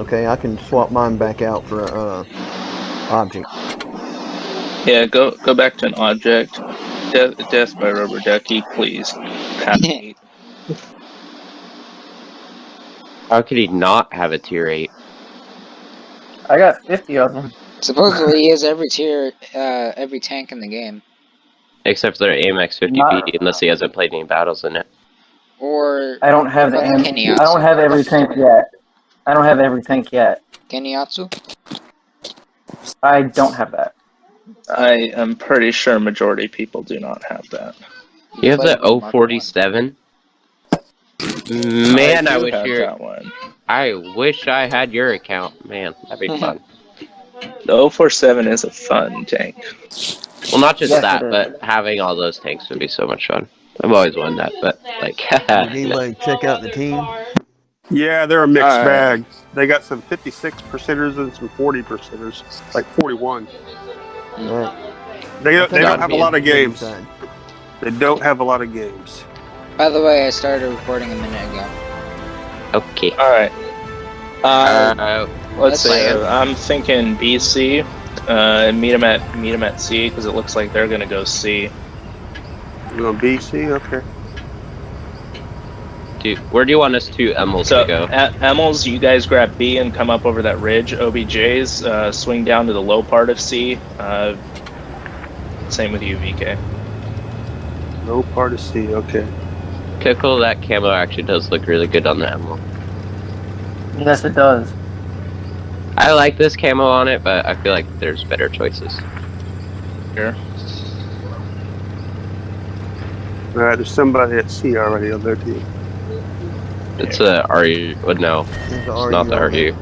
Okay, I can swap mine back out for a uh, object. Yeah, go go back to an object. Death, death by rubber ducky, please. Half eight. How could he not have a tier 8? I got 50 of them. Supposedly, he has every tier, uh, every tank in the game. Except for the AMX 50 Not- BD, unless he hasn't played any battles in it. Or I don't have the Like am- I don't have every tank yet. I don't have every tank yet. Geniatsu. I don't have that. I am pretty sure majority of people do not have that. You have played the Mark 047? Man, I, do wish have your one. I wish I had your account. Man, that'd be fun. The 047 is a fun tank. Well, not just Yes, that, but having all those tanks would be so much fun. I've always wanted that, but like, Did anybody check out the team? Yeah, they're a mixed All right. bag. They got some 56 percenters and some 40 percenters, like 41. Alright. They don't, they don't have a lot of games. side. They don't have a lot of games. By the way, I started recording a minute ago. okay. Alright. Uh, Uh, let's see. fine. I'm thinking BC. Uh, meet them at meet them at C because it looks like they're gonna go C. You know, BC, okay. Do, where do you want us to Emils So to go? at Emils, you guys grab B and come up over that ridge. OBJ's uh, swing down to the low part of C. Uh, same with you, VK. No part of C, okay. Pickle, that camo actually does look really good on the Emil. Yes, it does. I like this camo on it, but I feel like there's better choices. Here. All right, there's somebody at C already on their team. It's a RU, but no, There's the it's not the RU. RU.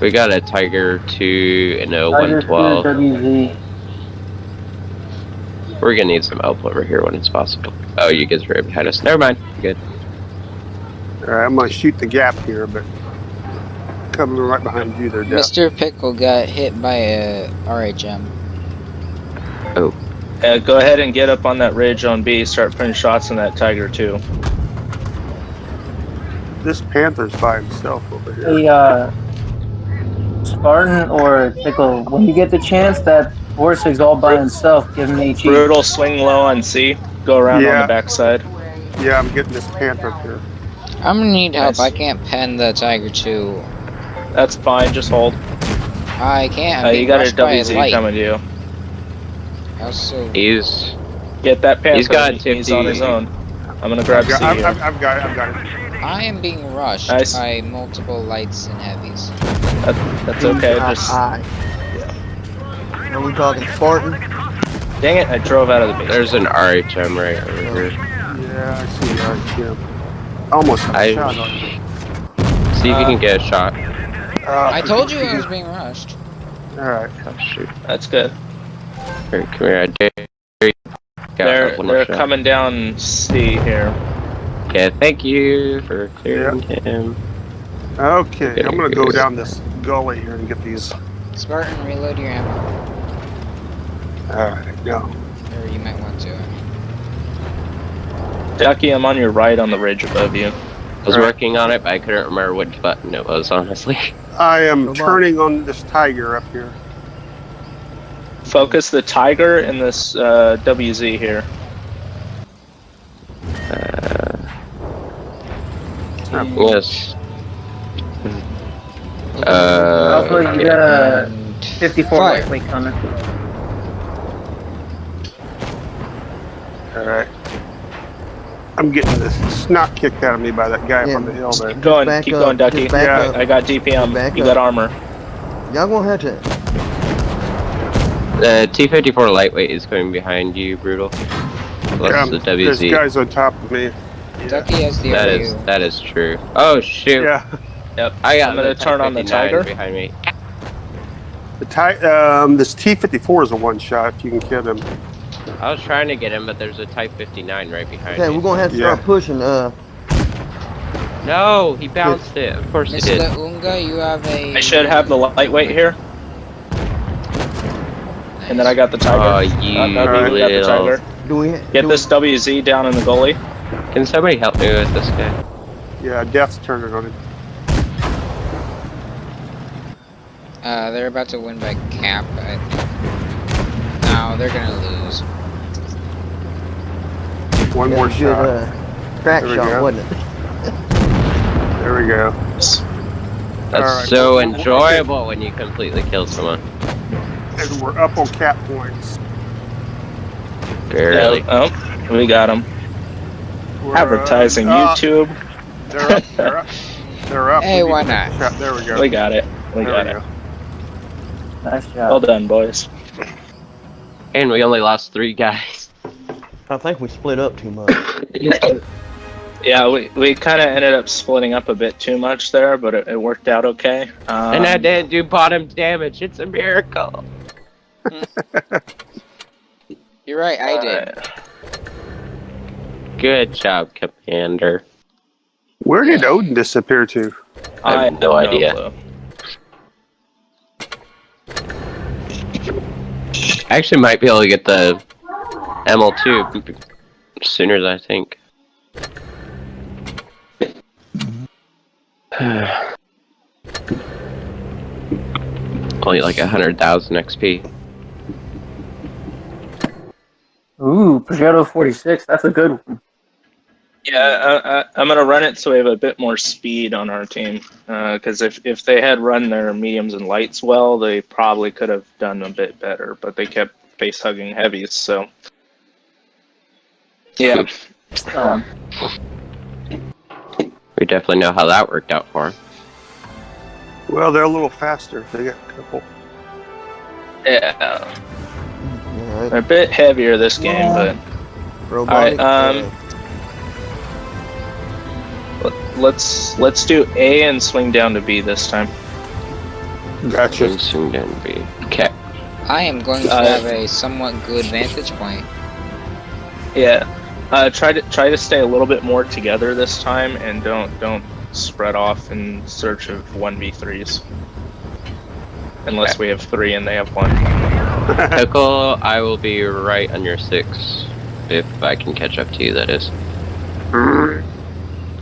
We got a Tiger 2 and a Tiger 112. WZ. We're gonna need some help over here when it's possible. Oh, you guys are right behind us. Never mind. Good. All right, I'm gonna shoot the gap here, but coming right behind you there, Death. Mr. Pickle got hit by a RHM. Oh. Uh, go ahead and get up on that ridge on B. Start putting shots in that Tiger too. This Panther's by himself over here. Hey, uh, Spartan or Pickle, when you get the chance, that horse is all by himself Give me cheap. Brutal swing low on C. Go around on the backside. Yeah, I'm getting this Panther up here. I'm gonna need help. Nice. I can't pen the Tiger too. That's fine. Just hold. I can't. Uh, you got a rushed by WZ coming to you. Also, He's Get that Panther. He's got He's 50. on his own. I'm gonna grab I've got, C I've. I've, I've got it, I've got it. I am being rushed Nice. by multiple lights and heavies. That, that's okay. Just I- Are we talking Spartan? dang it! I drove out of the base. there's an RHM right over here. Yeah, I see that, Jim. Almost I- shot on you. See if you can get a shot. Uh, I told you I was being rushed. Alright. Oh shoot. That's good. Here, come here. I dare you. Got They're they're shot. coming down C here. Okay, thank you for clearing him. Okay, Okay, I'm gonna go down this gully here and get these. Spartan, reload your ammo. Alright, go. Or you might want to. Ducky, I'm on your right on the ridge above you. I was Alright. working on it, but I couldn't remember which button it was, honestly. I am Go by. turning on this tiger up here. Focus the Tiger in this uh, WZ here. Uh, It's not- yes. Uh, Also, you got a And 54 fire. lightweight coming. Alright. I'm getting this snot kicked out of me by that guy Yeah. up on the hill there. Keep going, keep up, going, Ducky. Yeah. up. I got DPM. Back you up. got armor. Y'all gonna have to. The T-54 lightweight is coming behind you, Brutal. Plus Um, the There's WZ. guys on top of me. Ducky has the That RU. is that is true. Oh shoot! Yeah. Yep. I got I'm gonna turn on the Tiger. behind me. The ti- um, this T-54 is a one shot. If you can get him. I was trying to get him, but there's a Type 59 right behind Okay, me. we're gonna have to Yeah. start pushing. Uh, No, he bounced it. Of course he Mr. did. Unga, you have a. I should have the lightweight here, and then I got the tiger. Oh, you uh, got the tiger. Do we, Get do this we... WZ down in the goalie. Can somebody help me with this guy? Yeah, death's turning it on him. Uh, they're about to win by cap, I think. No, they're gonna lose. One yeah, more uh, shot. Uh, crack shot, wasn't it? there we go. That's right. so enjoyable when you completely kill someone. And we're up on cap points. Barely. Oh, we got them. We're, Advertising uh, YouTube. They're up. They're up. They're up. Hey, We why not? shot- There we go. We got it. We There got we it. go. Nice job. Well done, boys. And we only lost three guys. I think we split up too much. Yeah, we, we kind of ended up splitting up a bit too much there, but it, it worked out okay. Um, and I didn't do bottom damage. It's a miracle. You're right, I did. alright. Good job, Commander. Where did Odin disappear to? I have no idea. clue. I actually might be able to get the ML2 sooner than I think. Only like a hundred thousand XP. Ooh, Progetto 46. That's a good one. Yeah, I, I, I'm gonna run it so we have a bit more speed on our team. Because if if they had run their mediums and lights well, they probably could have done a bit better. But they kept face hugging heavies, so yeah. Um, We definitely know how that worked out for him. Well, they're a little faster. They got a couple. Yeah, Alright, they're a bit heavier this game, but robotic. um, uh, let- let's let's do A and swing down to B this time. Gotcha. Soon, soon then be. Okay. I am going to Uh, have a somewhat good vantage point. Yeah, uh, try to try to stay a little bit more together this time, and don't don't spread off in search of one v threes. Unless we have three and they have one. Pickle, I will be right on your six. If I can catch up to you, that is.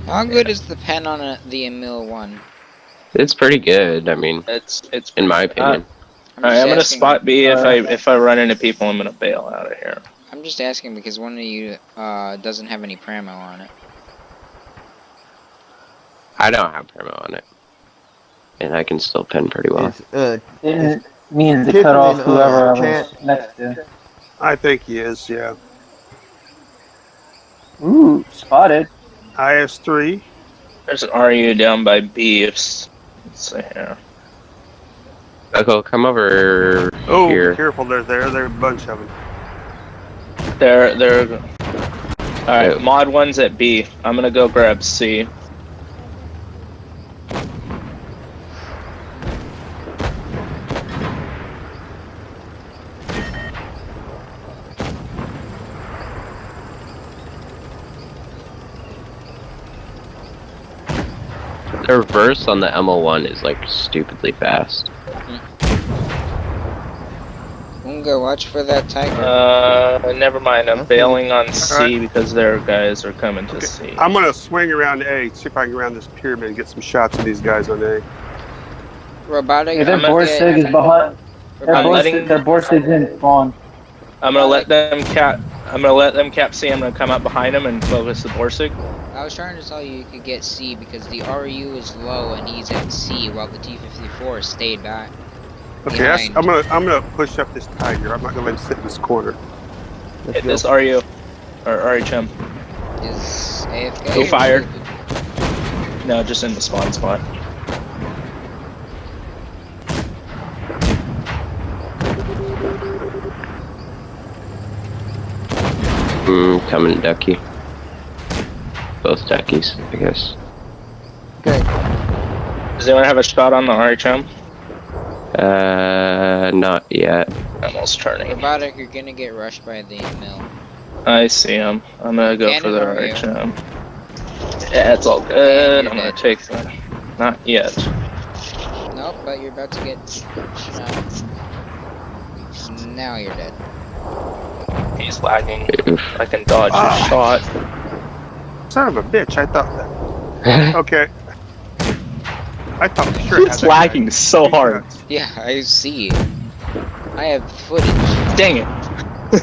How good is the pen on a, the Emil one? It's pretty good, I mean, It's it's. in my opinion. I'm, Alright, just I'm gonna spot B. If uh, I if I run into people, I'm gonna bail out of here. I'm just asking because one of you uh, doesn't have any pramo on it. I don't have promo on it. And I can still pin pretty well. it's, uh, didn't mean to cut off and, uh, whoever I was next to. I think he is. Yeah. Ooh, spotted. IS3. There's an RU down by B. If let's see here. Pickle, come over Oh, here. careful! They're there. They're a bunch of them. They're they're. All right, Oh. mod one's at B. I'm gonna go grab C. The reverse on the ML1 is like stupidly fast. Unga, watch for that tiger. Uh, never mind. I'm Okay. bailing on C because their guys are coming to Okay, C. I'm gonna swing around A. See if I can get around this pyramid and get some shots of these guys on A. Robotic. Hey, their I'm gonna Borsig is behind. Their I'm Borsig, letting- their Borsig's in spawn. I'm gonna let them cap. I'm gonna let them cap C. I'm gonna come up behind them and focus the Borsig. I was trying to tell you you could get C because the RU is low and he's at C while the T-54 stayed back. Okay, Behind. I'm gonna I'm gonna push up this tiger. I'm not gonna let him sit in this corner. Hit this RU or RHM. Is AFK? Who or- fired? No, just in the spawn spot. Hmm, coming ducky. Both duckies, I guess. Okay, Does anyone have a shot on the RHM? Uh, not yet. Almost turning. Robotic, you're gonna get rushed by the mill. I see him. I'm gonna go for the Cannon or you? RHM. Yeah, it's all good. I'm gonna take that. Not yet. Nope, but you're about to get shot. Now you're dead. He's lagging. I can dodge Ah. his shot. Son of a bitch! I thought that. Okay. I thought for sure. I had It's that guy. lagging so He's hard. nuts. Yeah, I see. I have footage. Dang it.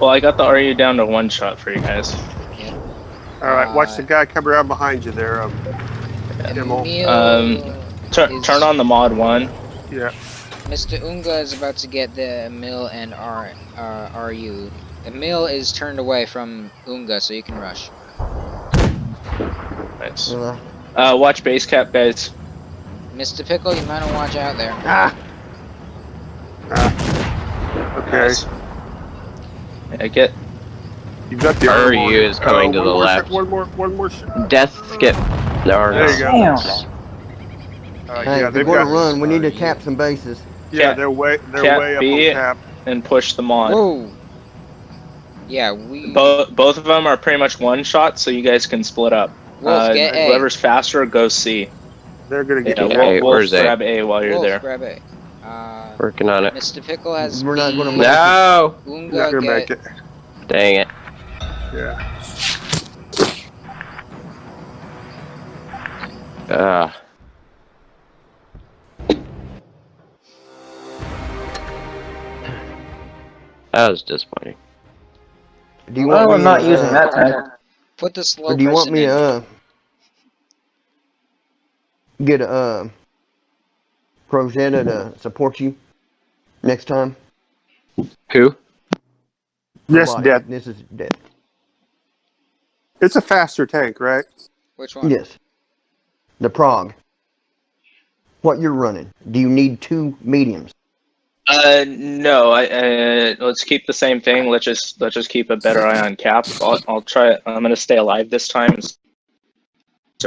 well, I got the RU down to one shot for you guys. All right, watch the Uh, guy come around behind you there. Um, Demo. Um, Turn, turn on the mod one. yeah. Mr. Unga is about to get the Emil and R uh, RU. Emil is turned away from Unga, so you can rush. Nice. Uh, Uh, watch base cap, guys. Mr. Pickle, you might want to watch out there. ah, Ah. Okay. Nice. Yeah, get. You've got the RU other is coming Uh, to the left. shot, One more, one more shot. Death skip. There There you go. Damn. Uh, hey, yeah, if they're gonna run, we need to cap some bases. Yeah, Cap- they're way, they're cap way up B. on cap. and push them on. Whoa! Yeah, we. Both both of them are pretty much one shot, so you guys can split up. Wolf, uh, get A. whoever's faster, go C. They're gonna get Yeah, Okay, Wolf, A, Wolf where's grab A while you're Wolf, there. grab A. Uh, Working on it. Mr. Pickle has We're not gonna make- No! You're not gonna get make it. Dang it. Yeah. Ah. That was disappointing. Do you want Well, I'm me, not uh, using that tank. Put the slow Or do you want me in. to uh, get a uh, Rosetta to support you next time? Who? Yes, Robotic. Death. This is death. It's a faster tank, right? Which one? Yes. The Prague. What you're running? Do you need two mediums? Uh, no. I uh, let's keep the same thing. Let's just let's just keep a better eye on cap. I'll, I'll try. I'm gonna stay alive this time. Instead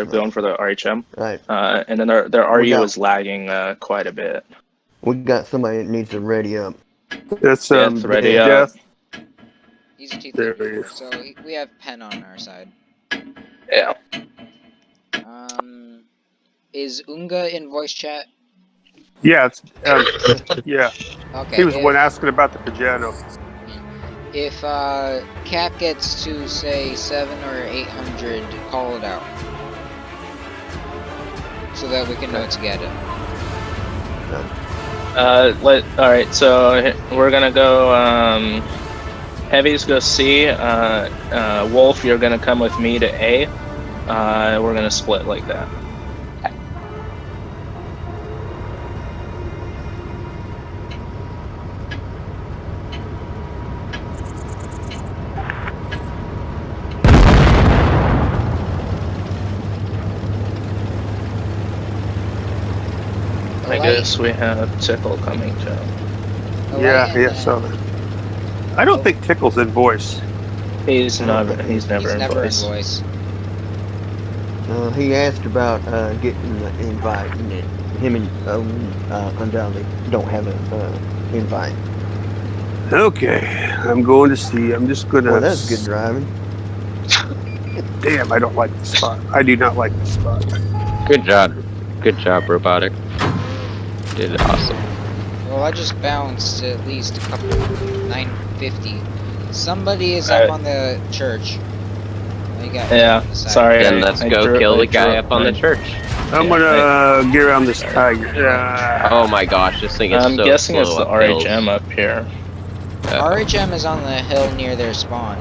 of going for the RHM. Right. Uh, and then their their We RU got- is lagging uh, quite a bit. We got somebody that needs to ready up. That's um, it's ready up. Death. He's a There he T34, is. so we have Pen on our side. Yeah. Um, is Unga in voice chat? Yeah, um, yeah. Okay. He was if, one asking about the Pajano. If uh, Cap gets to say seven or eight hundred, call it out, so that we can know to get it. Uh, let all right. So we're gonna go. Um, heavies go C. Uh, uh, Wolf, you're gonna come with me to A. Uh, we're gonna split like that. I Light- guess we have Tickle coming too. a Yeah, light yeah, so. I don't think Tickle's in voice. He's never. He's never he's in never voice. in voice. Uh, he asked about uh, getting the invite, and it- him and uh, uh, undoubtedly don't have an uh, invite. Okay, I'm going to see. I'm just gonna. Well, that's good driving. Damn, I don't like the spot. I do not like the spot. Good job. Good job, Robotic. Did awesome. Well, I just bounced at least a couple 950. Somebody is Alright. up on the church. Got Yeah, the sorry. Then let's I go drew- kill I the guy drew up on the church. I'm Yeah, gonna uh, get around this tiger. Yeah. Oh my gosh, this thing is I'm so guessing it's the up hills. RHM up here. Uh, RHM is on the hill near their spawn.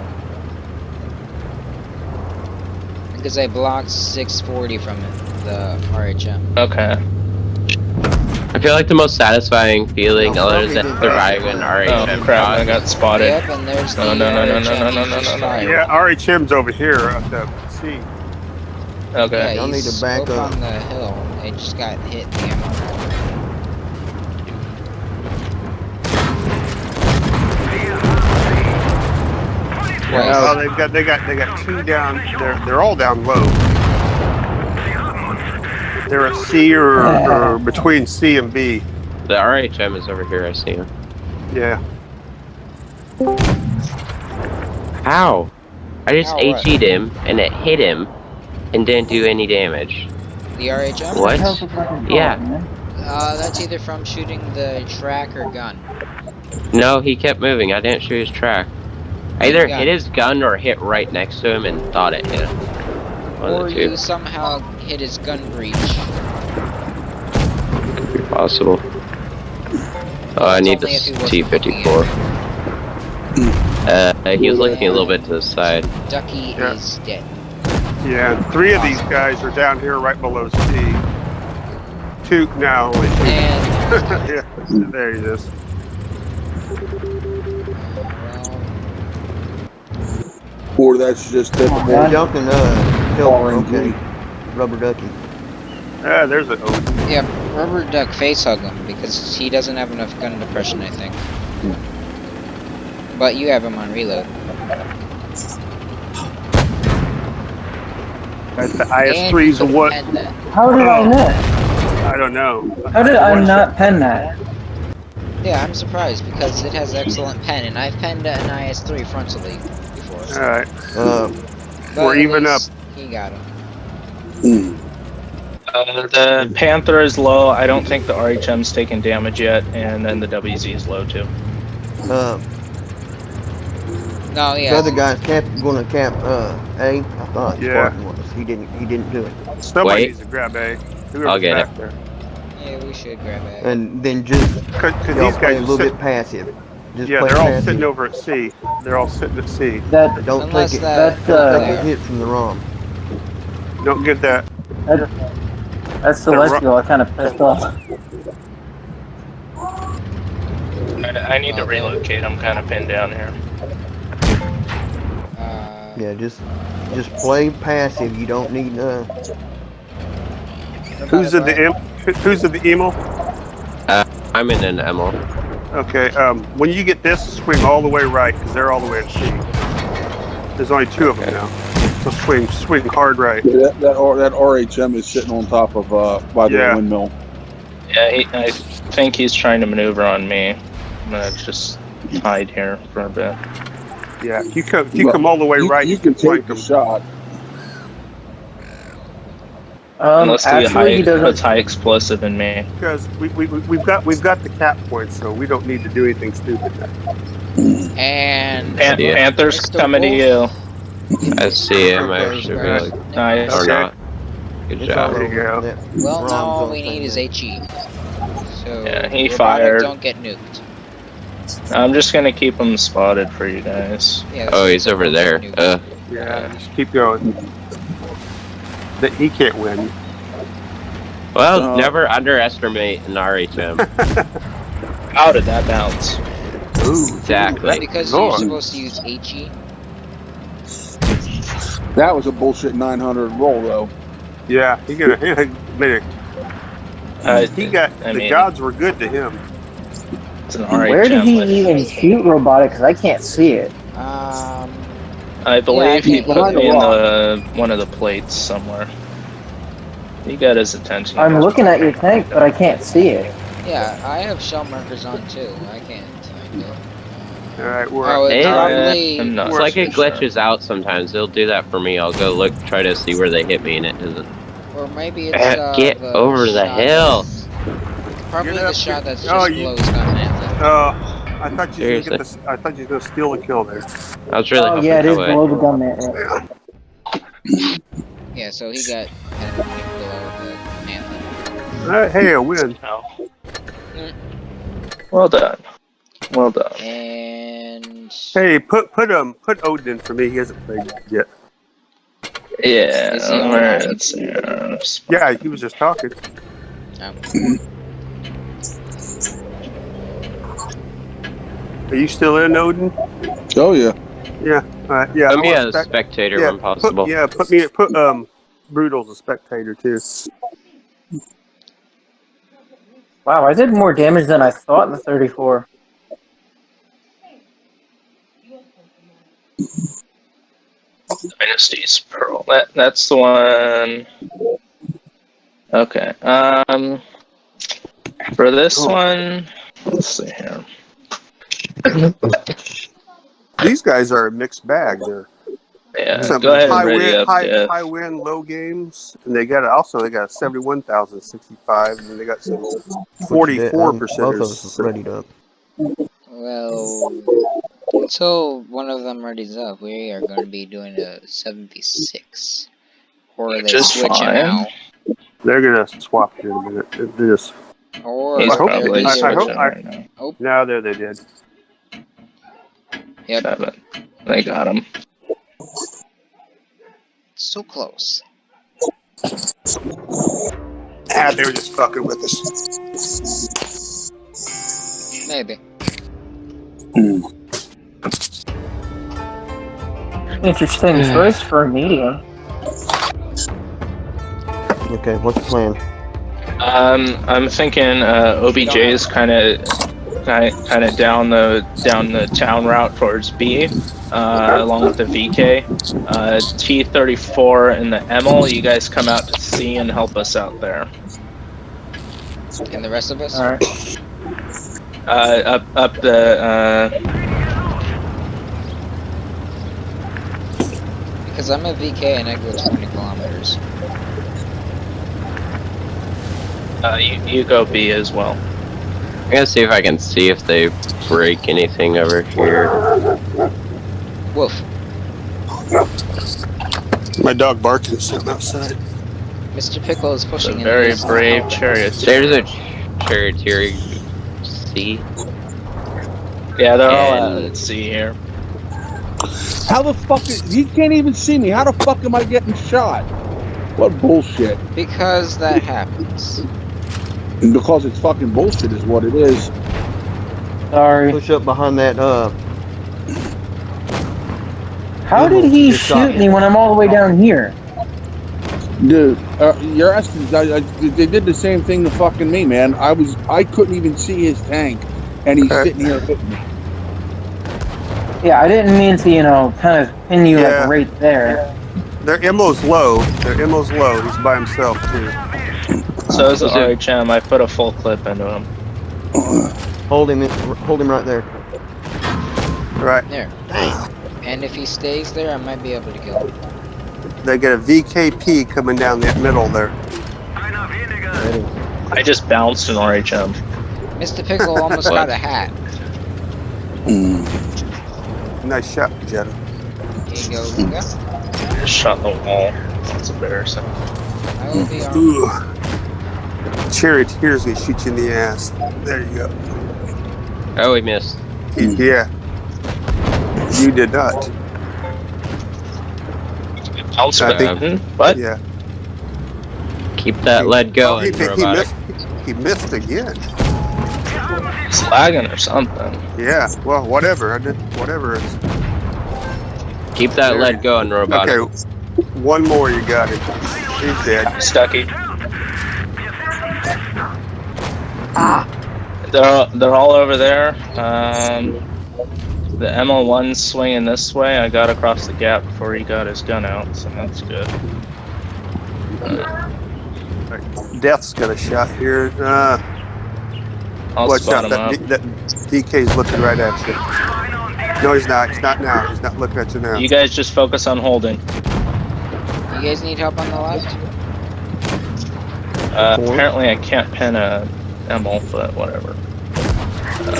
Because I blocked 640 from it, the RHM. Okay. I feel like the most satisfying feeling Oh, other than probably surviving an Oh RHM crap! I got spotted. Yep, and there's No, the no, no, no, no, no, no, no, just no, no. Yeah, RHM's over here at the sea. Okay. Yeah, Y'all need to back up up. on the hill. They just got hit in the ammo. Twice. Oh, they've got they got they got two down. They're they're all down low. They're a C or, or between C and B. The RHM is over here, I see him. Yeah. How? I just How what? HE'd him, and it hit him, and didn't do any damage. The RHM? What? The Yeah. Uh, that's either from shooting the track or gun. No, he kept moving. I didn't shoot his track. I either Gun. hit his gun or hit right next to him and thought it hit him. One or you two. somehow hit his gun breech. Could be possible. Oh, I need the only if he wasn't T-54. Uh, he was looking a little bit to the side. Ducky Yeah. is dead. Yeah, three of these guys are down here right below C. Two now, only two. And yeah, there he is. Or that's just typical. on. Y'all can help. Okay, rubber ducky. Ah, there's an Odin. yeah, rubber duck face hug him because he doesn't have enough gun depression, I think. But you have him on reload. At the IS-3's a what? pen that. How did I miss? I don't know. How did I not pen that? Yeah, I'm surprised because it has excellent pen, and I've penned an IS-3 frontally before. shot. All right. Uh, But We're even least He got him. Hmm. Uh, the Panther is low. I don't think the RHM's taken damage yet, and then the WZ is low too. uh, No, yeah. the other guy's cap gonna camp uh A. I thought Yeah. Spartan was. He didn't. He didn't do it. Somebody Wait. needs to grab A. Whoever's I'll get back there. Yeah, we should grab it. And then just Because y'all these play guys a little sit- bit passive. Just Yeah, they're all passive. sitting over at C. They're all sitting at C. That Don't Unless take it. that- that's Don't uh take a there. hit from the ROM. Don't get that. that, that's celestial. I kind of pissed off. I, I need to relocate. I'm kind of pinned down here. Uh, Yeah, just just play passive. You don't need uh. Who's in the em- Who's in the emo? I'm in an emo. Okay. Um, when you get this, swing all the way right because they're all the way at C. There's only two of them now. So swing, swing hard right. Yeah, that, that, R, that RHM is sitting on top of, uh, by the Yeah. windmill. Yeah, he, I think he's trying to maneuver on me. I'm gonna just hide here for a bit. Yeah. If you come, if you Well, come all the way You, right, you can flank take the them. shot. Um, Unless he high, actually, he doesn't. high explosive in me. because we, we, we- we've got we've got the cap points, so we don't need to do anything stupid. And Pan- Yeah. Panther's coming to you. I see him actually Right. really. Nice. Or Okay. not. Good It's job. There you go. Well, ROM's now all we need is thing. HE. So Yeah, he fired. Don't get nuked. I'm just gonna keep him spotted for you guys. Yeah, Oh, he's over there. Uh, Yeah. Just keep going. That he can't win. well, Uh, never underestimate an RHM. How did that bounce? Ooh, exactly. because Lord. you're supposed to use E. HE. That was a bullshit 900 roll, though. Yeah. He gonna he made a, Uh, he got I the mean- gods were good to him. It's an Where did he with- even shoot robotic? Because I can't see it. Um, I believe he put behind me the in the one of the plates somewhere. He got his attention. I'm looking at your tank, but I can't see it. yeah, I have shell markers on too. I can't find it. All right. We're Oh, Hey, it's uh, not It's like it sure. glitches out sometimes. It'll do that for me. I'll go look, try to see where they hit me, and it doesn't. Or maybe it's Uh, uh, get the over the hill. that's- Probably Get the shot get- that's just oh, you- below Scott Mantha. Uh, I thought you were gonna Seriously. get this. I thought you were gonna steal the kill there. I was really oh hoping yeah, it that is way. below the gun man. Yeah, so he got kind of below the Mantha. Uh, hey, a win. Well done. Well done. And Hey, put put um put Odin in for me. He hasn't played yet. Yeah. Is he on? where uh, Yeah, he was just talking. um, Are you still in Odin? Oh, yeah. Yeah. All right. Yeah. Put I me want as a spec- spectator yeah, when possible. Put, yeah, put me put um Brutal as a spectator too. Wow, I did more damage than I thought in the 34. Dynasty's Pearl. That that's the one. Okay. Um. For this Oh. one, let's see here. These guys are a mixed bag. They're Yeah. some Go ahead high win, up. high, Jeff. high win, low games, and they got also they got seventy one thousand sixty five, and they got some forty four Um, Both of us percenters. readied up. well, until one of them readies up, we are going to be doing a 76. Or are they Just switching fine. out? They're gonna swap here in a minute. They just Or He's I hope- they're probably I- I just- hope- switching right now. no, there they did. Yep, Seven. They got him. so close. Ah, they were just fucking with us. Maybe. Interesting choice for a medium. Okay, what's the plan? Um, I'm thinking uh, OBJ is kind of kind of down the down the town route towards B, uh, along with the VK. Uh, T34 and the Emil, you guys come out to C and help us out there. And the rest of us? Alright. Uh, up up the Because I'm a VK and I go 20 kilometers. uh, you, you go B as well. I'm gonna see if I can see if they break anything over here. Wolf. My dog barking at something outside. Mr. Pickle is It's a pushing in very brave charioteer. There's a charioteer C. Yeah, they're all out at C here. How the fuck is, he can't even see me? How the fuck am I getting shot? What bullshit? Because that happens. And because it's fucking bullshit is what it is. Sorry. Push up behind that, uh, How did he shoot me when I'm all the way down here? Dude, uh, you're asking. I, I, they did the same thing to fucking me, man. I was, I couldn't even see his tank, and he's sitting here hitting me. Yeah, I didn't mean to, you know, kind of pin you Yeah. like right there. Their ammo's low. Their ammo's low. He's by himself too. So this is the Was RHM. I put a full clip into him. hold him, hold him right there. Right. There. And if he stays there, I might be able to kill him. They get a VKP coming down the middle there. I just bounced an RHM. Mr. Pickle almost got a hat. Mm. Nice shot, Jetta. Here you go, Luca. Just shot the wall. That's embarrassing. I will be on. Ooh. Charioteer's gonna shoot you in the ass. There you go. Oh, he missed. Yeah. You did not. Bounce I think- button. What? Yeah. Keep that lead Oh, he, going, he robotic. missed. He missed again. It's lagging or something. Yeah. Well, whatever. I did whatever. Keep that lead going, robot. okay. One more. You got it. He's dead. Stucky. They're all, they're all over there. Um, the ML1's swinging this way. I got across the gap before he got his gun out, so that's good. Death's got a shot here. Uh, I'll watch out. him That, up. D- that DK's looking right at you. No, he's not. He's not now. He's not looking at you now. You guys just focus on holding. You guys need help on the left? Uh, apparently, I can't pin a ML, but whatever.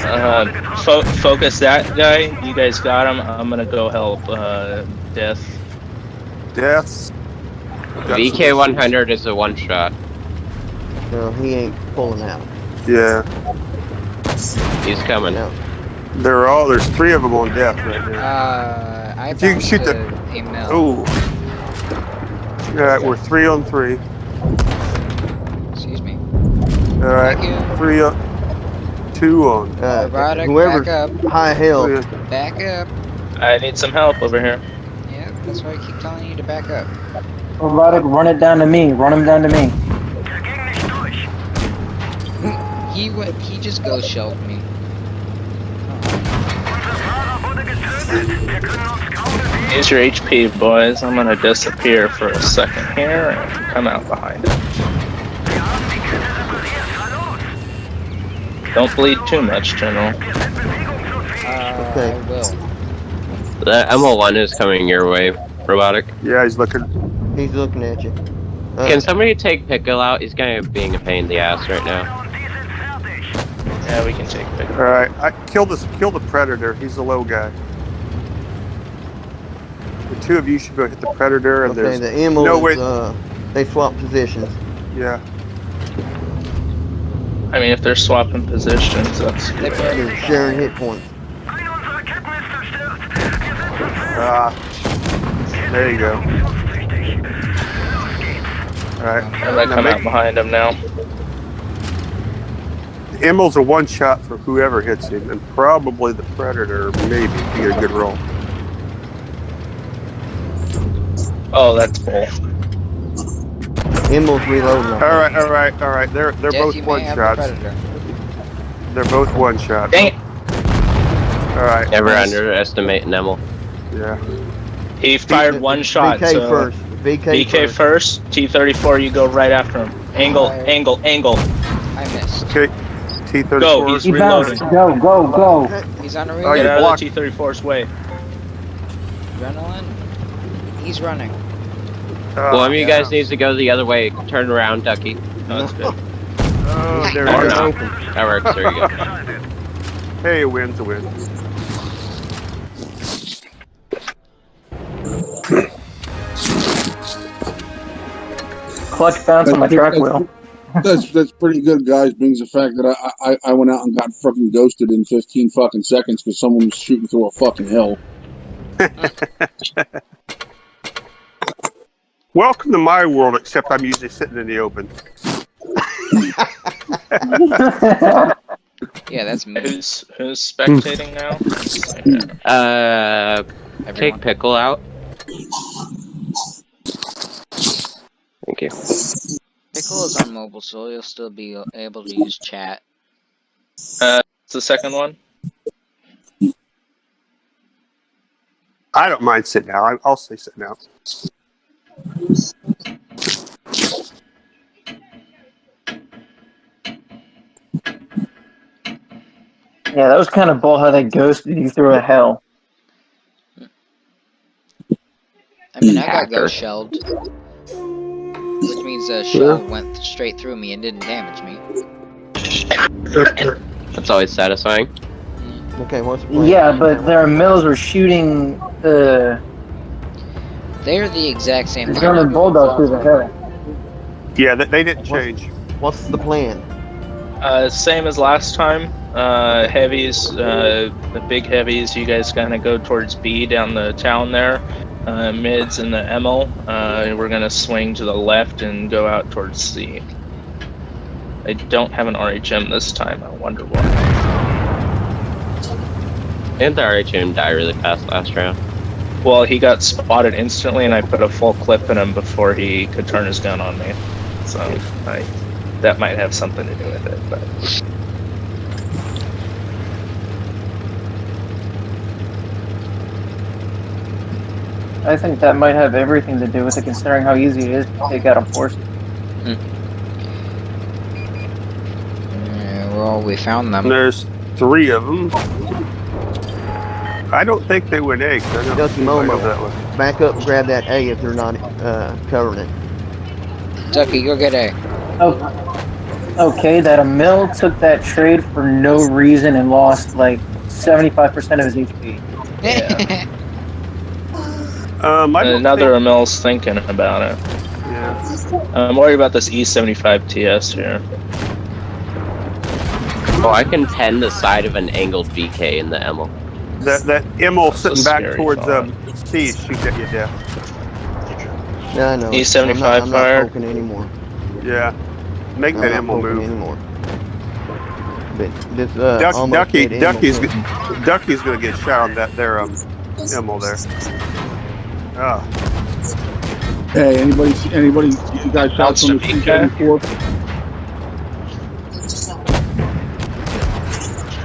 Uh, fo- focus that guy. You guys got him. I'm gonna go help uh, Death. Death's. got VK some- 100 is a one shot. No, he ain't pulling out. Yeah. He's coming. out. They're all. There's three of them on death right Uh, now. I If you can shoot a, the- a. Ooh. All right, we're three on three. Excuse me. All right, Thank you. three on. Two on. Uh, Robotic, whoever's back up. high hill. Back up. I need some help over here. Yeah, that's why I keep telling you to back up. Robotic, run it down to me. Run him down to me. He went. He just ghost shelled me. Use your HP, boys. I'm gonna disappear for a second here and come out behind it. Don't bleed too much, General. Uh, Okay. I will. The ML1 is coming your way, robotic. Yeah, he's looking. he's looking at you. Uh, Can somebody take Pickle out? He's kind of being a pain in the ass right now. Yeah, we can take pick. All right, I kill this. Kill the predator. He's the low guy. The two of you should go hit the predator, and Okay, there's the Emil no is, way- uh, they swap positions. yeah. I mean, if they're swapping positions, that's good. They're sharing hit points. Ah, there you go. All right. I'm gonna come out behind him now. Emil's a one shot for whoever hits him, and probably the predator, maybe, if you get a good roll. Oh, that's bull. Emil's reloading. All right, all right, all right. They're they're Death, both you one shots. They're both one shots. Dang it! All right. Never Nice. underestimate Nemel. Yeah. He fired one shot. VK so first. VK, BK first. first. T34, you go right after him. Angle, Alright. angle, angle. I missed. Okay. T thirty Go, he's- He reloading. bounced. Go, go, go. He's on a Oh, reload. you Get out blocked. of the T34's way. Adrenaline. He's running. Oh, well, One of you guys needs to go the other way. Turn around, Ducky. No, that's good. Oh, there Or it is. That works. There you go. Hey, a win's a win. Clutch bounce on my track wheel. That's that's pretty good, guys. Brings the fact that I, I I went out and got fucking ghosted in 15 fucking seconds because someone was shooting through a fucking hill. Welcome to my world, except I'm usually sitting in the open. Yeah, that's me. Who's who's spectating now? Uh, take pickle out. Thank you. Pickle is on mobile, so you'll still be able to use chat. Uh, it's the second one. I don't mind sitting out. I- I'll stay sitting out. Yeah, that was kind of bull how they ghosted you through a hell. I mean, I got Hacker. ghost shelled, which means the shell went straight through me and didn't damage me. That's always satisfying. Okay, what's the plan? Yeah, but their mills were shooting the They're the exact same. the line. German bulldog through the hell. Yeah, they, they didn't change. What's the plan? Uh, same as last time. Uh, heavies, uh, the big heavies. You guys kind of go towards B down the town there. Uh, mids and the ML. Uh, we're gonna swing to the left and go out towards C. I don't have an RHM this time. I wonder why. Didn't the RHM die really fast last round? Well, he got spotted instantly, and I put a full clip in him before he could turn his gun on me. So I, that might have something to do with it. But I think that might have everything to do with it, considering how easy it is to take out a force. Hmm. Yeah, well, we found them. There's three of them. I don't think they went eggs. I don't Just see anybody that way. Back up and grab that A if they're not uh, covering it. Ducky, go get A. Oh, okay, that a mill took that trade for no reason and lost like 75% of his HP. Um, I don't another think- Emil's thinking about it. yeah. I'm worried about this E75 TS here. Oh, I can pen the side of an angled VK in the Emil. That that Emil That's sitting back towards thought. um, C shoot at you death. Yeah, I know. E75 I'm not, I'm not poking anymore. Yeah. Make I'm that not Emil poking move. anymore. But this uh, Duck, almost Ducky, Ducky's, Ducky's gonna get shot on that there um Emil there. Oh, Hey, anybody? Anybody? You guys shot Bounce from the VK. C-74?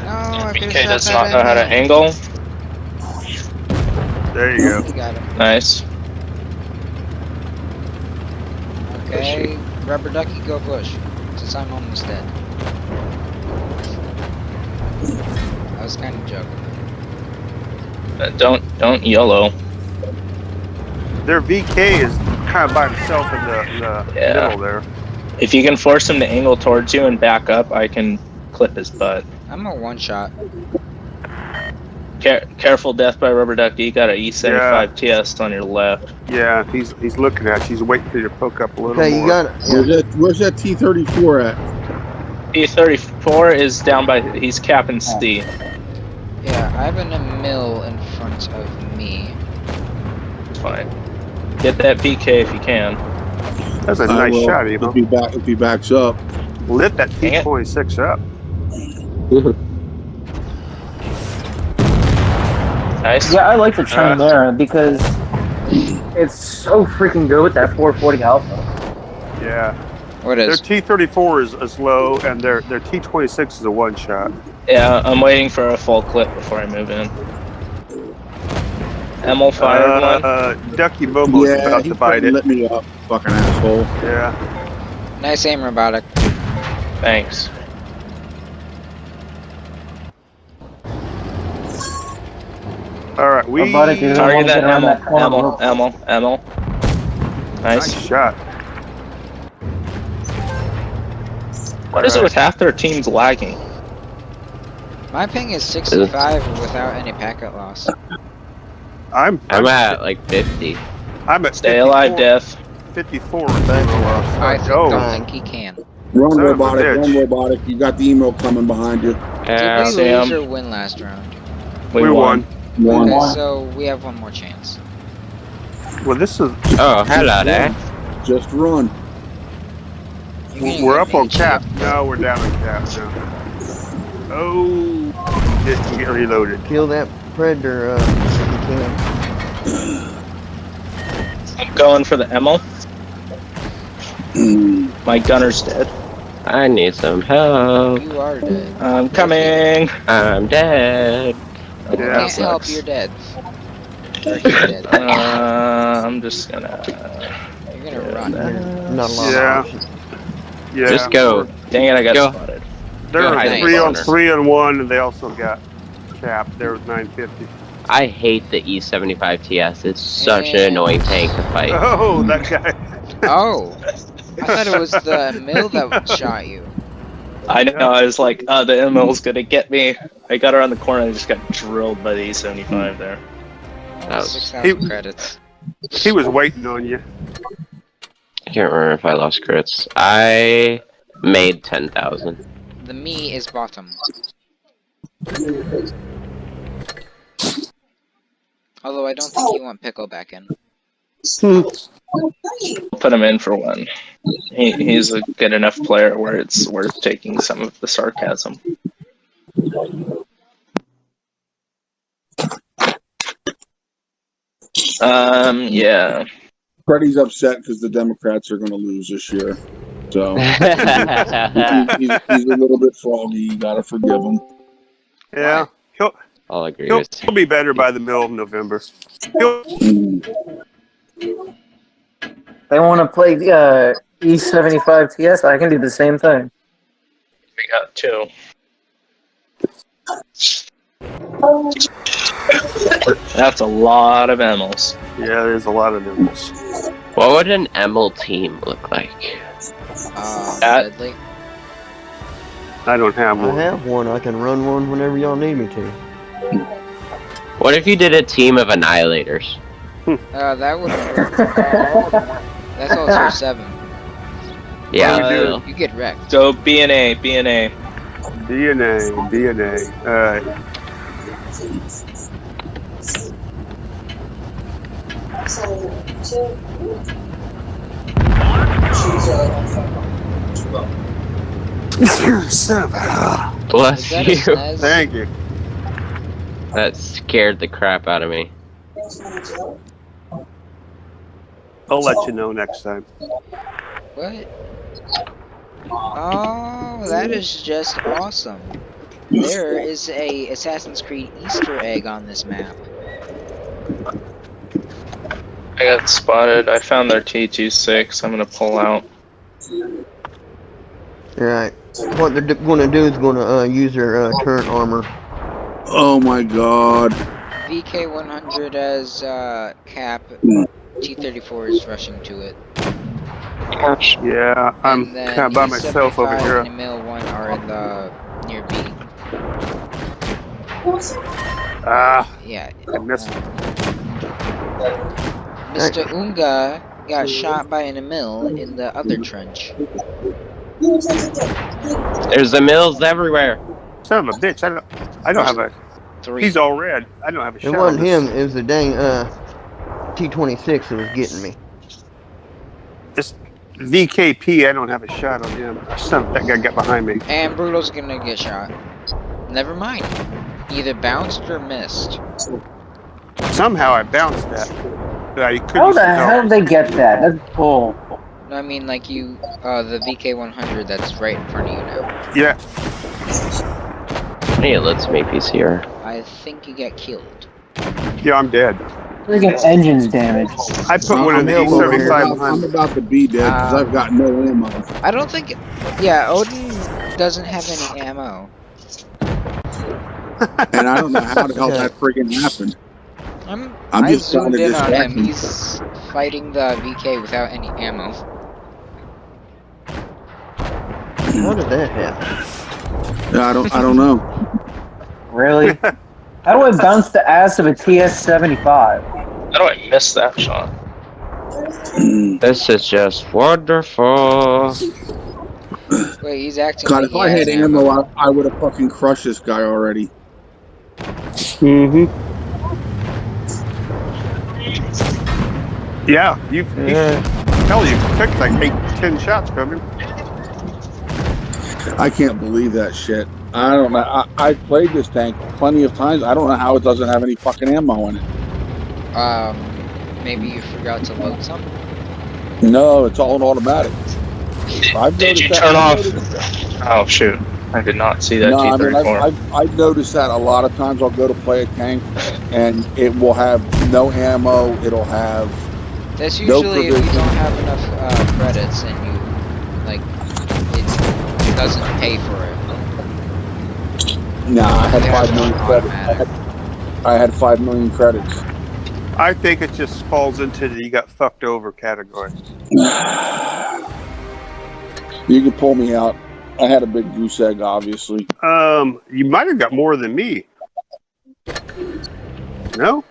No, I could've VK does not know how to angle. there you go. You. Nice. Okay, rubber ducky, go push. Since I'm almost dead. I was kind of joking. Uh, don't don't yellow. Their VK is kind of by himself in the, in the Yeah. middle there. If you can force him to angle towards you and back up, I can clip his butt. I'm a one shot. Care- careful, death by rubber duck. You got a E75 TS on your left. Yeah, he's he's looking at you. He's waiting for you to poke up a little Okay, more. you got it. Where's that? Where's that T thirty four at? E34 is down by. He's capping oh. C. Yeah, I have an Emil in front of me. Fine. Get that PK if you can. That's a I nice will, shot, If he back, if he backs up. Lit that Dang it. P26 up. Nice. Yeah, I like the trend Uh, there because it's so freaking good with that 440 alpha. Yeah. What Their? T34 is, is low, and their their T26 is a one shot. Yeah, I'm waiting for a full clip before I move in. Emil fired uh, one. uh, Ducky Momo's yeah, about to bite it. lit me up, fucking asshole. Yeah. Nice aim, robotic. Thanks. All right, we Robotic is- Target wanna that get around Emil. that corner Emil. rope. Emil. Emil. nice Nice. shot. What is it with half their teams lagging? My ping is 65 without any packet loss. I'm I'm at like 50. I'm at Stay 54 alive, Death. 54. Thank you. I think, Oh. don't think he can. Run Son of a robotic, run robotic. You got the Emil coming behind you. Yeah. Did we Sam. lose or win last round? We, We won. won. One. Okay, so we have one more chance. Well, this is Oh, hello there. Just run. You can we're up on cap. No, we're down on cap now. Oh, didn't get reloaded. Kill that predator uh, if you can. I'm going for the Emil. My gunner's dead. I need some help. You are dead. I'm coming. I'm dead. Oh, You Yeah. can't help, you're dead. Or he's dead. Uh, I'm just gonna. You're gonna run. Not a lot Yeah. Yeah. Just go. Dang it! I got Go. spotted. They're Go on three on three on one, and they also got cap. There was 950. I hate the E E75 TS. It's such an annoying tank to fight. Oh, that guy. Oh! I thought it was the mill that shot you. I know. I was like, uh, the Emil's gonna get me. I got around the corner and I just got drilled by the E75 there. That was- 6,000 credits. He was waiting on you. I can't remember if I lost crits. I made 10,000. The me is bottom. Although I don't think you want Pickle back in. Put him in for one. He, he's a good enough player where it's worth taking some of the sarcasm. Um, yeah. Freddie's upset because the Democrats are going to lose this year. So he's, he's, he's a little bit froggy. You got to forgive him. Yeah. He'll, I'll agree he'll, with he'll be better by the middle of November. He'll. They want to play uh, E75 TS. I can do the same thing. We got two. That's a lot of Emils. yeah, there's a lot of nibbles. What would an Emil team look like? Uh, That- Deadly. I don't have one. I have one. I can run one whenever y'all need me to. What if you did a team of annihilators? Uh, that would That's all tier 7. Yeah, What do we do? still. You get wrecked. So B and A, B and A. DNA, DNA. Alright. Son of a- Bless Is that a you. Thank you. That scared the crap out of me. I'll let you know next time. What? Oh, that is just awesome. There is a Assassin's Creed Easter egg on this map. I got spotted. I found their T26. I'm gonna pull out. Alright. What they're going to do is going to uh, use their uh, turret armor. Oh my god. VK100 as uh, cap. T34 is rushing to it. Yeah, I'm kind of by myself over here. and Emil 1 are in the near B. Ah, Yeah. I missed. Mr. Unga got shot by an Emil in the other trench. There's the mills everywhere. Son of a bitch! I don't. I don't have a. Three. He's all red. I don't have a It shot. wasn't on him. It was the dang uh, T26 that was getting me. This VKP. I don't have a shot on him. Son, of- that guy got behind me. And Brutal's gonna get shot. Never mind. Either bounced or missed. Somehow I bounced that. But I couldn't How the tell. hell did they get that? That's bull. No, I mean like you, uh, the VK100 that's right in front of you now. Yeah. Hey, it lets me PCR. I think you get killed. Yeah, I'm dead. Freaking engine's damaged. I put one of the I'm over here. E75 I'm, I'm about to be dead because Uh, I've got no ammo. I don't think. Yeah, Odin doesn't have any ammo. And I don't know how the hell that friggin' happened. I'm. I'm I just trying zoomed to in on him. him. He's fighting the VK without any ammo. How did that happen? I don't I don't know. Really? How do I bounce the ass of a TS-75? How do I miss that shot? This is just wonderful. Wait, he's acting God, like if he I had ammo, I, I would have fucking crushed this guy already. Mm-hmm. Yeah, you've. Yeah. Hell, you took like eight, ten shots from him. I can't believe that shit. I don't know. I, I played this tank plenty of times. I don't know how it doesn't have any fucking ammo in it. Um, maybe you forgot to load some. No, it's all an automatic. I've Did you turn off? Oh shoot! I did not see that No, I mean, I've, I've, I've noticed that a lot of times I'll go to play a tank and it will have no ammo. It'll have That's No usually if you don't have enough uh, credits and you like it doesn't pay for it. Nah, I had They have five it million on credits. I had, I had five million credits. I think it just falls into the you got fucked over category. You can pull me out. I had a big goose egg, obviously. Um, you might have got more than me. No?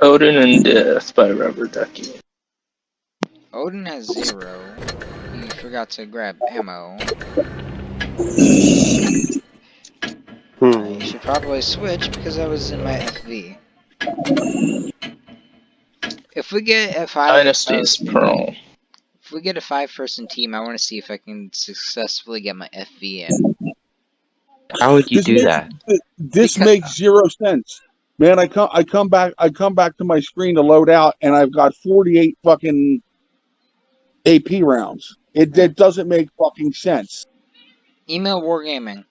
Odin and Death by Rubber Ducky. Odin has zero. You forgot to grab ammo. Hmm. You should probably switch because I was in my FV. If we get a five, Dynasty's uh, Pearl. if we get a five-person team, I want to see if I can successfully get my FV in. How would you This do makes- that? This Because- makes zero sense. Man, I come I come back I come back to my screen to load out and I've got 48 fucking AP rounds. It that doesn't make fucking sense. Email Wargaming.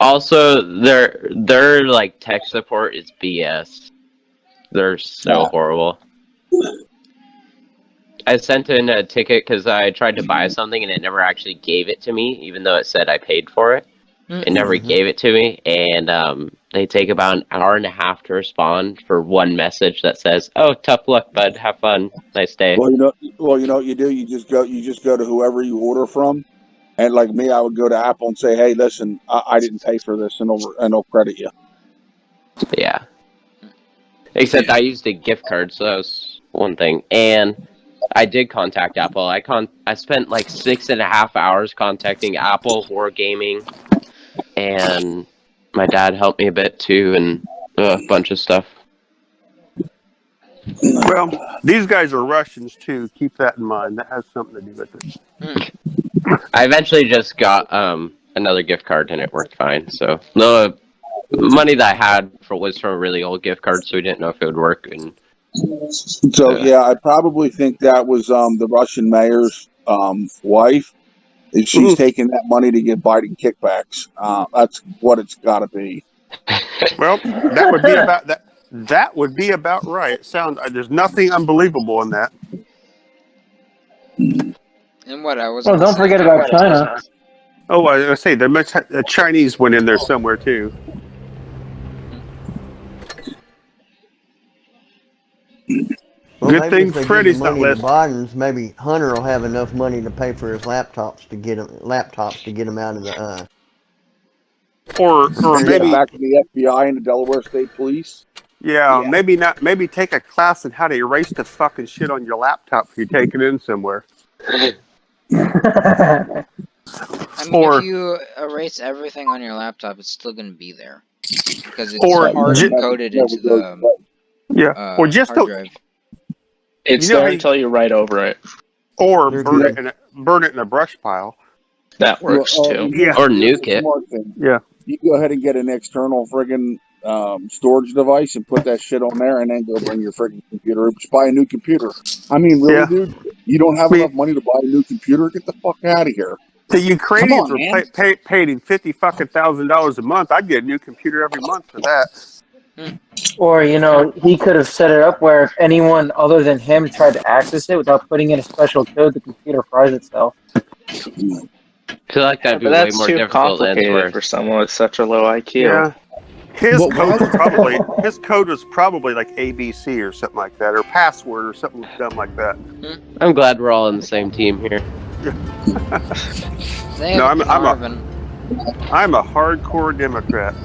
Also, their their like tech support is BS. They're so Yeah. horrible. I sent in a ticket because I tried to buy something and it never actually gave it to me, even though it said I paid for it. It never Mhm. gave it to me, and um, they take about an hour and a half to respond for one message that says, "Oh, tough luck, bud. Have fun. Nice day." Well, you know well, you know what you do? You just go you just go to whoever you order from. And like me, I would go to Apple and say, "Hey, listen, I, I didn't pay for this," and they'll and they'll credit you. Yeah. Except I used a gift card, so that was one thing. And I did contact Apple. I con I spent like six and a half hours contacting Apple, Wargaming, and my dad helped me a bit too, and a bunch of stuff. Well, these guys are Russians too. Keep that in mind. That has something to do with it. I eventually just got um another gift card, and it worked fine. So the money that I had for was from a really old gift card, so we didn't know if it would work. And So Yeah. yeah, I probably think that was um, the Russian mayor's um, wife. And she's Mhm. taking that money to get Biden kickbacks. Uh, that's what it's got to be. Well, that would be about that. That would be about right. It sounds. uh, There's nothing unbelievable in that. And what I was. Oh, don't say- forget about China. Oh, I was gonna say there must ha- a Chinese went in there somewhere too. Well, Good maybe thing if Freddy's the not money listening. Biden's, maybe Hunter will have enough money to pay for his laptops to get him laptops to get him out of the uh, or or maybe back to the FBI and the Delaware State Police. yeah, Yeah. maybe not. Maybe take a class on how to erase the fucking shit on your laptop if you take it in somewhere. I mean, Or- if you erase everything on your laptop, it's still going to be there because it's Or hard ju- encoded into the Yeah, uh, or just hard to, drive. It's You know there you- until you write over it. or burn it in a, burn it in a brush pile. That works Well, uh, too. Yeah. Or nuke it. Yeah. You go ahead and get an external friggin' um, storage device and put that shit on there, and then go bring your friggin' computer. Just buy a new computer. I mean, really, Yeah. dude? You don't have Me- enough money to buy a new computer? Get the fuck out of here. The Ukrainians Come on, were pay, pay, paid him fifty fucking thousand dollars a month. I'd get a new computer every month for that. Hmm. or you know, he could have set it up where if anyone other than him tried to access it without putting in a special code, the computer fries itself. I feel like that'd be But way more difficult than complicated for someone with such a low IQ. Yeah. His Well, code was probably his code was probably like ABC or something like that, or password or something dumb like that. Hmm. I'm glad we're all on the same team here. No, I'm- I'm a- Marvin. I'm a hardcore Democrat.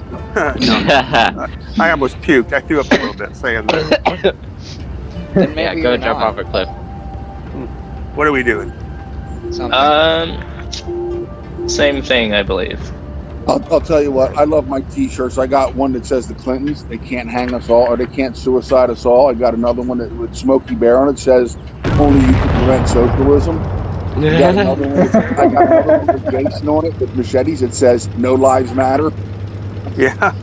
No, I almost puked. I threw up a little bit saying that. Then yeah, maybe go you're jump not. off a cliff. What are we doing? Something. Um, same thing, I believe. I'll, I'll tell you what. I love my T-shirts. I got one that says the Clintons. They can't hang us all, or they can't suicide us all. I got another one that with Smokey Bear on it says only you can prevent socialism. I got another one. With, I got another one with Jason on it with machetes. It says no lives matter. Yeah.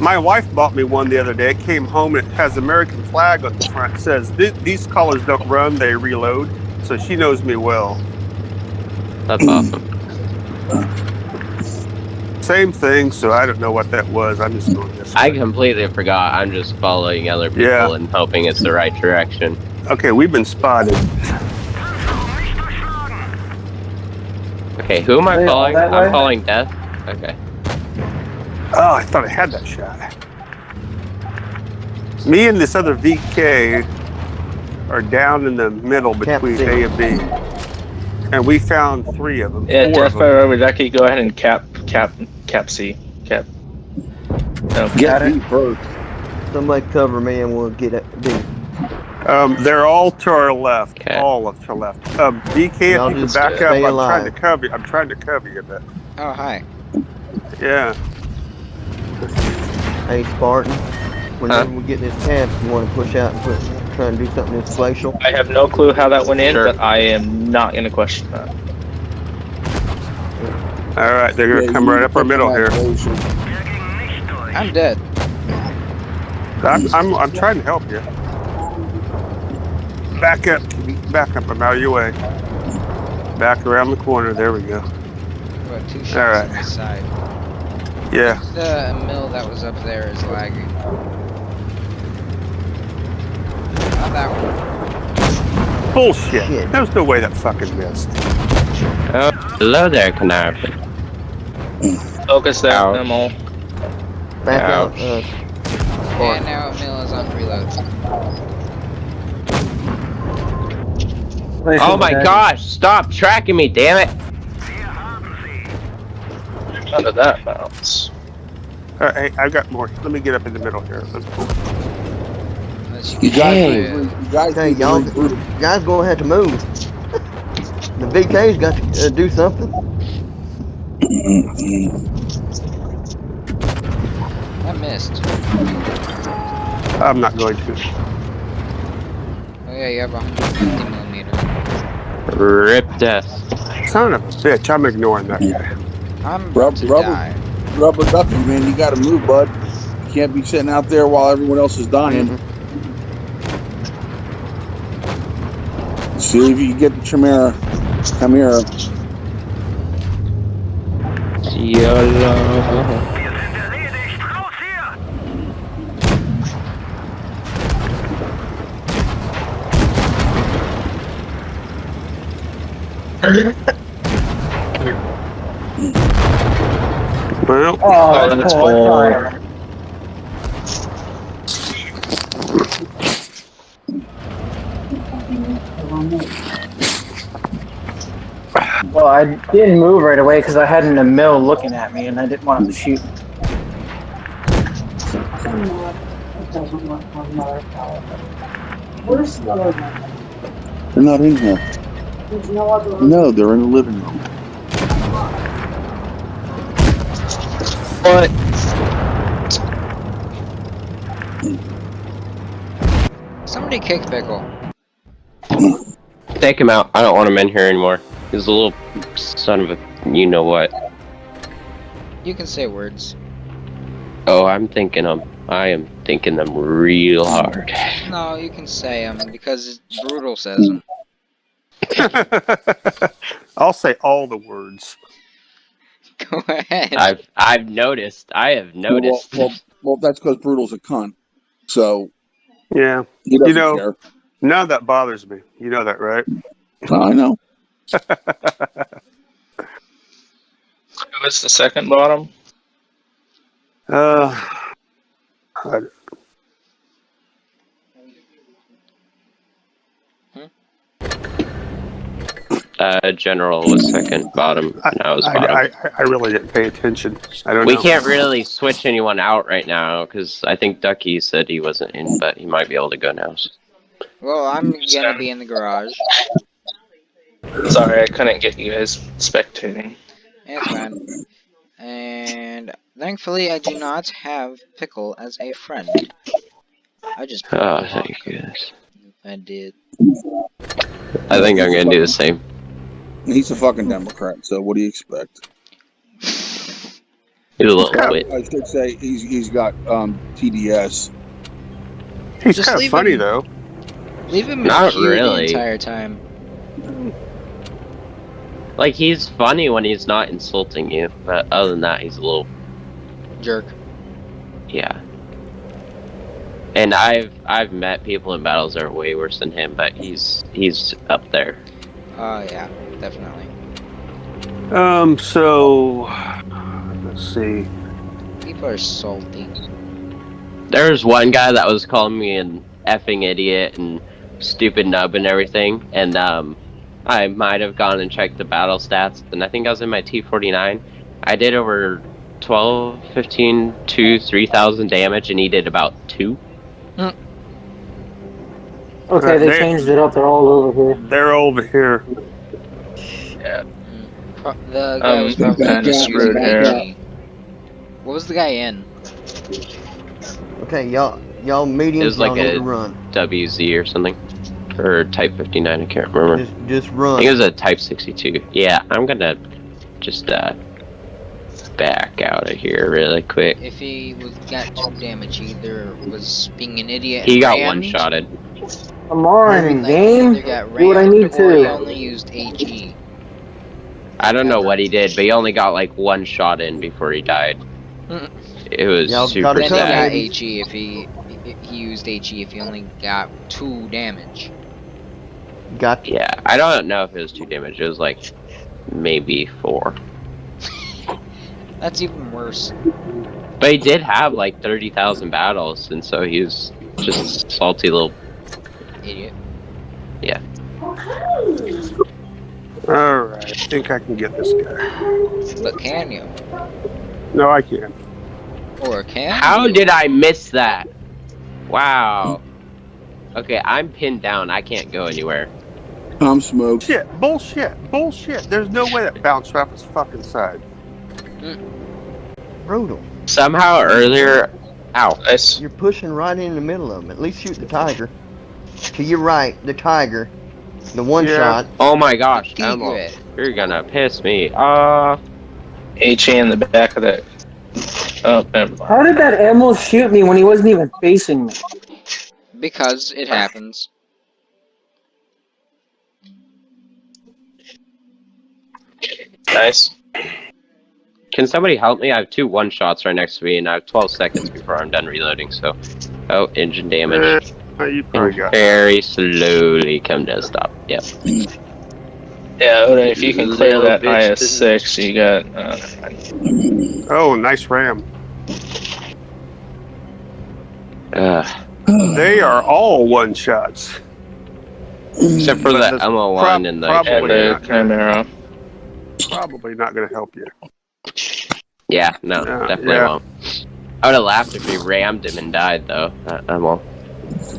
My wife bought me one the other day. It came home and it has American flag on the front. It says these colors don't run, they reload. So she knows me well. That's awesome. Same thing, so I don't know what that was. I'm just going this I way. completely forgot. I'm just following other people Yeah. and hoping it's the right direction. Okay, we've been spotted. Okay, who am I Wait, all following? that I'm way? following Death. Okay. Oh, I thought I had that shot. Me and this other VK are down in the middle between A and B. And we found three of them. Yeah, four Death of by them. Robert go ahead and cap cap cap C. Cap. No, Get Got it. me first. Somebody cover me and we'll get it. B. Um, they're all to our left. Okay. All of to our left. Um, VK, Y'all if you can back up, I'm alive. trying to cover you. I'm trying to cover you a bit. oh, hi. Yeah. Hey, Spartan. Whenever we get this tab, you want to push out and put, try and do something that's glacial. I have no clue how that went in, Sure. but I am not going to question that. All right, they're gonna Yeah, come right up our middle here. I'm dead. I'm, I'm, I'm trying to help you. Back up, back up. I'm out of your way. Back around the corner. There we go. About two shots All right. on the side. Yeah. The mill that was up there is lagging. Not that one. Bullshit. Shit. There's no way that fucking missed. Oh, hello there, Caernarvon. Focus there, Ouch. them all. Back out. Ouch. Uh, And now mill is on reload. Oh my gosh, stop tracking me, damn it! How did that bounce? All right, hey, I've got more. Let me get up in the middle here. Let's- Unless you You get guys, Hey. you guys, Hey, y'all- guys gonna have to move. the VK's got to uh, do something. I missed. I'm not going to. Oh yeah, you have a 150 millimeter. Rip Death. Son of a bitch. I'm ignoring that guy. I'm Rub- about to rubber. die. Rubber ducky, man. You got to move, bud. You can't be sitting out there while everyone else is dying. Mm-hmm. See if you can get the Chimera. Come here. YOLO. Well, Oh, Oh, that's cool. cool. Well, I didn't move right away because I had an Emil looking at me and I didn't want him to shoot me. Where's the other one? They're not in here. There's no other. No, they're in the living room. What? Somebody kick Pickle. Take him out. I don't want him in here anymore. He's a little son of a you know what. You can say words. Oh, I'm thinking them. I am thinking them real hard. No, you can say them because Brutal says them. I'll say all the words. Go ahead. I've I've noticed. I have noticed. Well, well, well that's because Brutal's a cunt. So Yeah, You know- care. none of that bothers me. You know that, right? I know. What's the second bottom? Uh, I- uh, general was second, bottom, and I was I, bottom. I, I really didn't pay attention. I don't we know. can't really switch anyone out right now because I think Ducky said he wasn't in, but he might be able to go now. well, I'm gonna be in the garage. Sorry, I couldn't get you guys spectating. It's fine. And thankfully, I do not have Pickle as a friend. I just Oh, thank goodness. I did. I think I'm gonna do the same. He's a fucking Democrat. So what do you expect? He's a little Yeah. bit. I should say he's he's got um, TDS. He's Just kind of funny him- though. Leave him Not here really. the entire time. Like he's funny when he's not insulting you, but other than that, he's a little Jerk. yeah. And I've I've met people in battles that are way worse than him, but he's he's up there. Oh yeah, definitely. Um. So let's see. People are salty. There was one guy that was calling me an effing idiot and stupid nub and everything, and um, I might have gone and checked the battle stats, and I think I was in my T49. I did over 12, 15 to 3,000 damage, and he did about two. Okay, they They- changed it up. They're all over here. They're over here. Pro- the guy Um, was probably kinda screwed using here. What was the guy in? Okay, y'all, y'all mediums, It was like a- run. WZ or something, or Type 59. I can't remember. Just, just I run. think it was a Type 62. Yeah, I'm gonna just uh back out of here really quick. If he was got two damage, either was being an idiot. He got one shotted. Come on, game. Either Do what I need or he to. only used AG. I don't know what he did, but he only got like one shot in before he died. Mm. It was Y'all super gotta he got sad. baby. AG if he if he used AG if he only got two damage. Got Yeah, I don't know if it was two damage. It was like maybe four. That's even worse. But he did have like thirty thousand battles, and so he was just a salty little. Idiot. All right. I think I can get this guy. But can you? No, I can't. Or can How you? did I miss that? Wow. Okay, I'm pinned down. I can't go anywhere. I'm smoked. Shit. Bullshit. Bullshit. There's no way that bounced off his fucking side. Mm. brutal. Somehow earlier. Ow. Nice. You're pushing right in the middle of them. At least shoot the tiger. To your right, the tiger. The one Yeah. shot. Oh my gosh, Emma. You're gonna piss me off. HA in the back of that. Oh, never. How did that Emil shoot me when he wasn't even facing me? Because it happens. Nice. Can somebody help me? I have two one shots right next to me, and I have 12 seconds before I'm done reloading. So, oh, engine damage. Uh, Uh, you And probably got. very slowly come to a stop. Yep. Yeah, Oda, if you can clear Little that bitch. IS-6, you got. Uh, Oh, nice ram. Ugh. They are all one shots. Except for But the that's MO1 prob- and the probably not. Chimera. probably not going to help you. Yeah, no, Yeah, definitely yeah. won't. I would have laughed if he rammed him and died, though. Uh, Emil.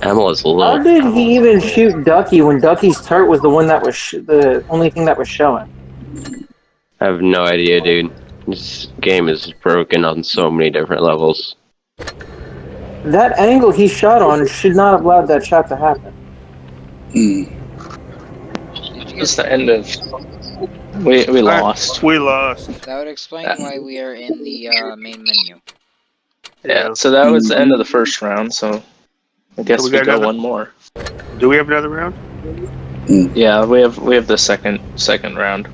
Emil is a How little. did he even shoot Ducky when Ducky's turret was the one that was sh- the only thing that was showing? I have no idea, dude. This game is broken on so many different levels. That angle he shot on should not have allowed that shot to happen. Hmm. Did you It's the end of. We we lost. We lost. That would explain why we are in the uh, main menu. Yeah. So that was the end of the first round. So I guess we we, got got another- one more. Do we have another round? Mm. Yeah, we have we have the second second round.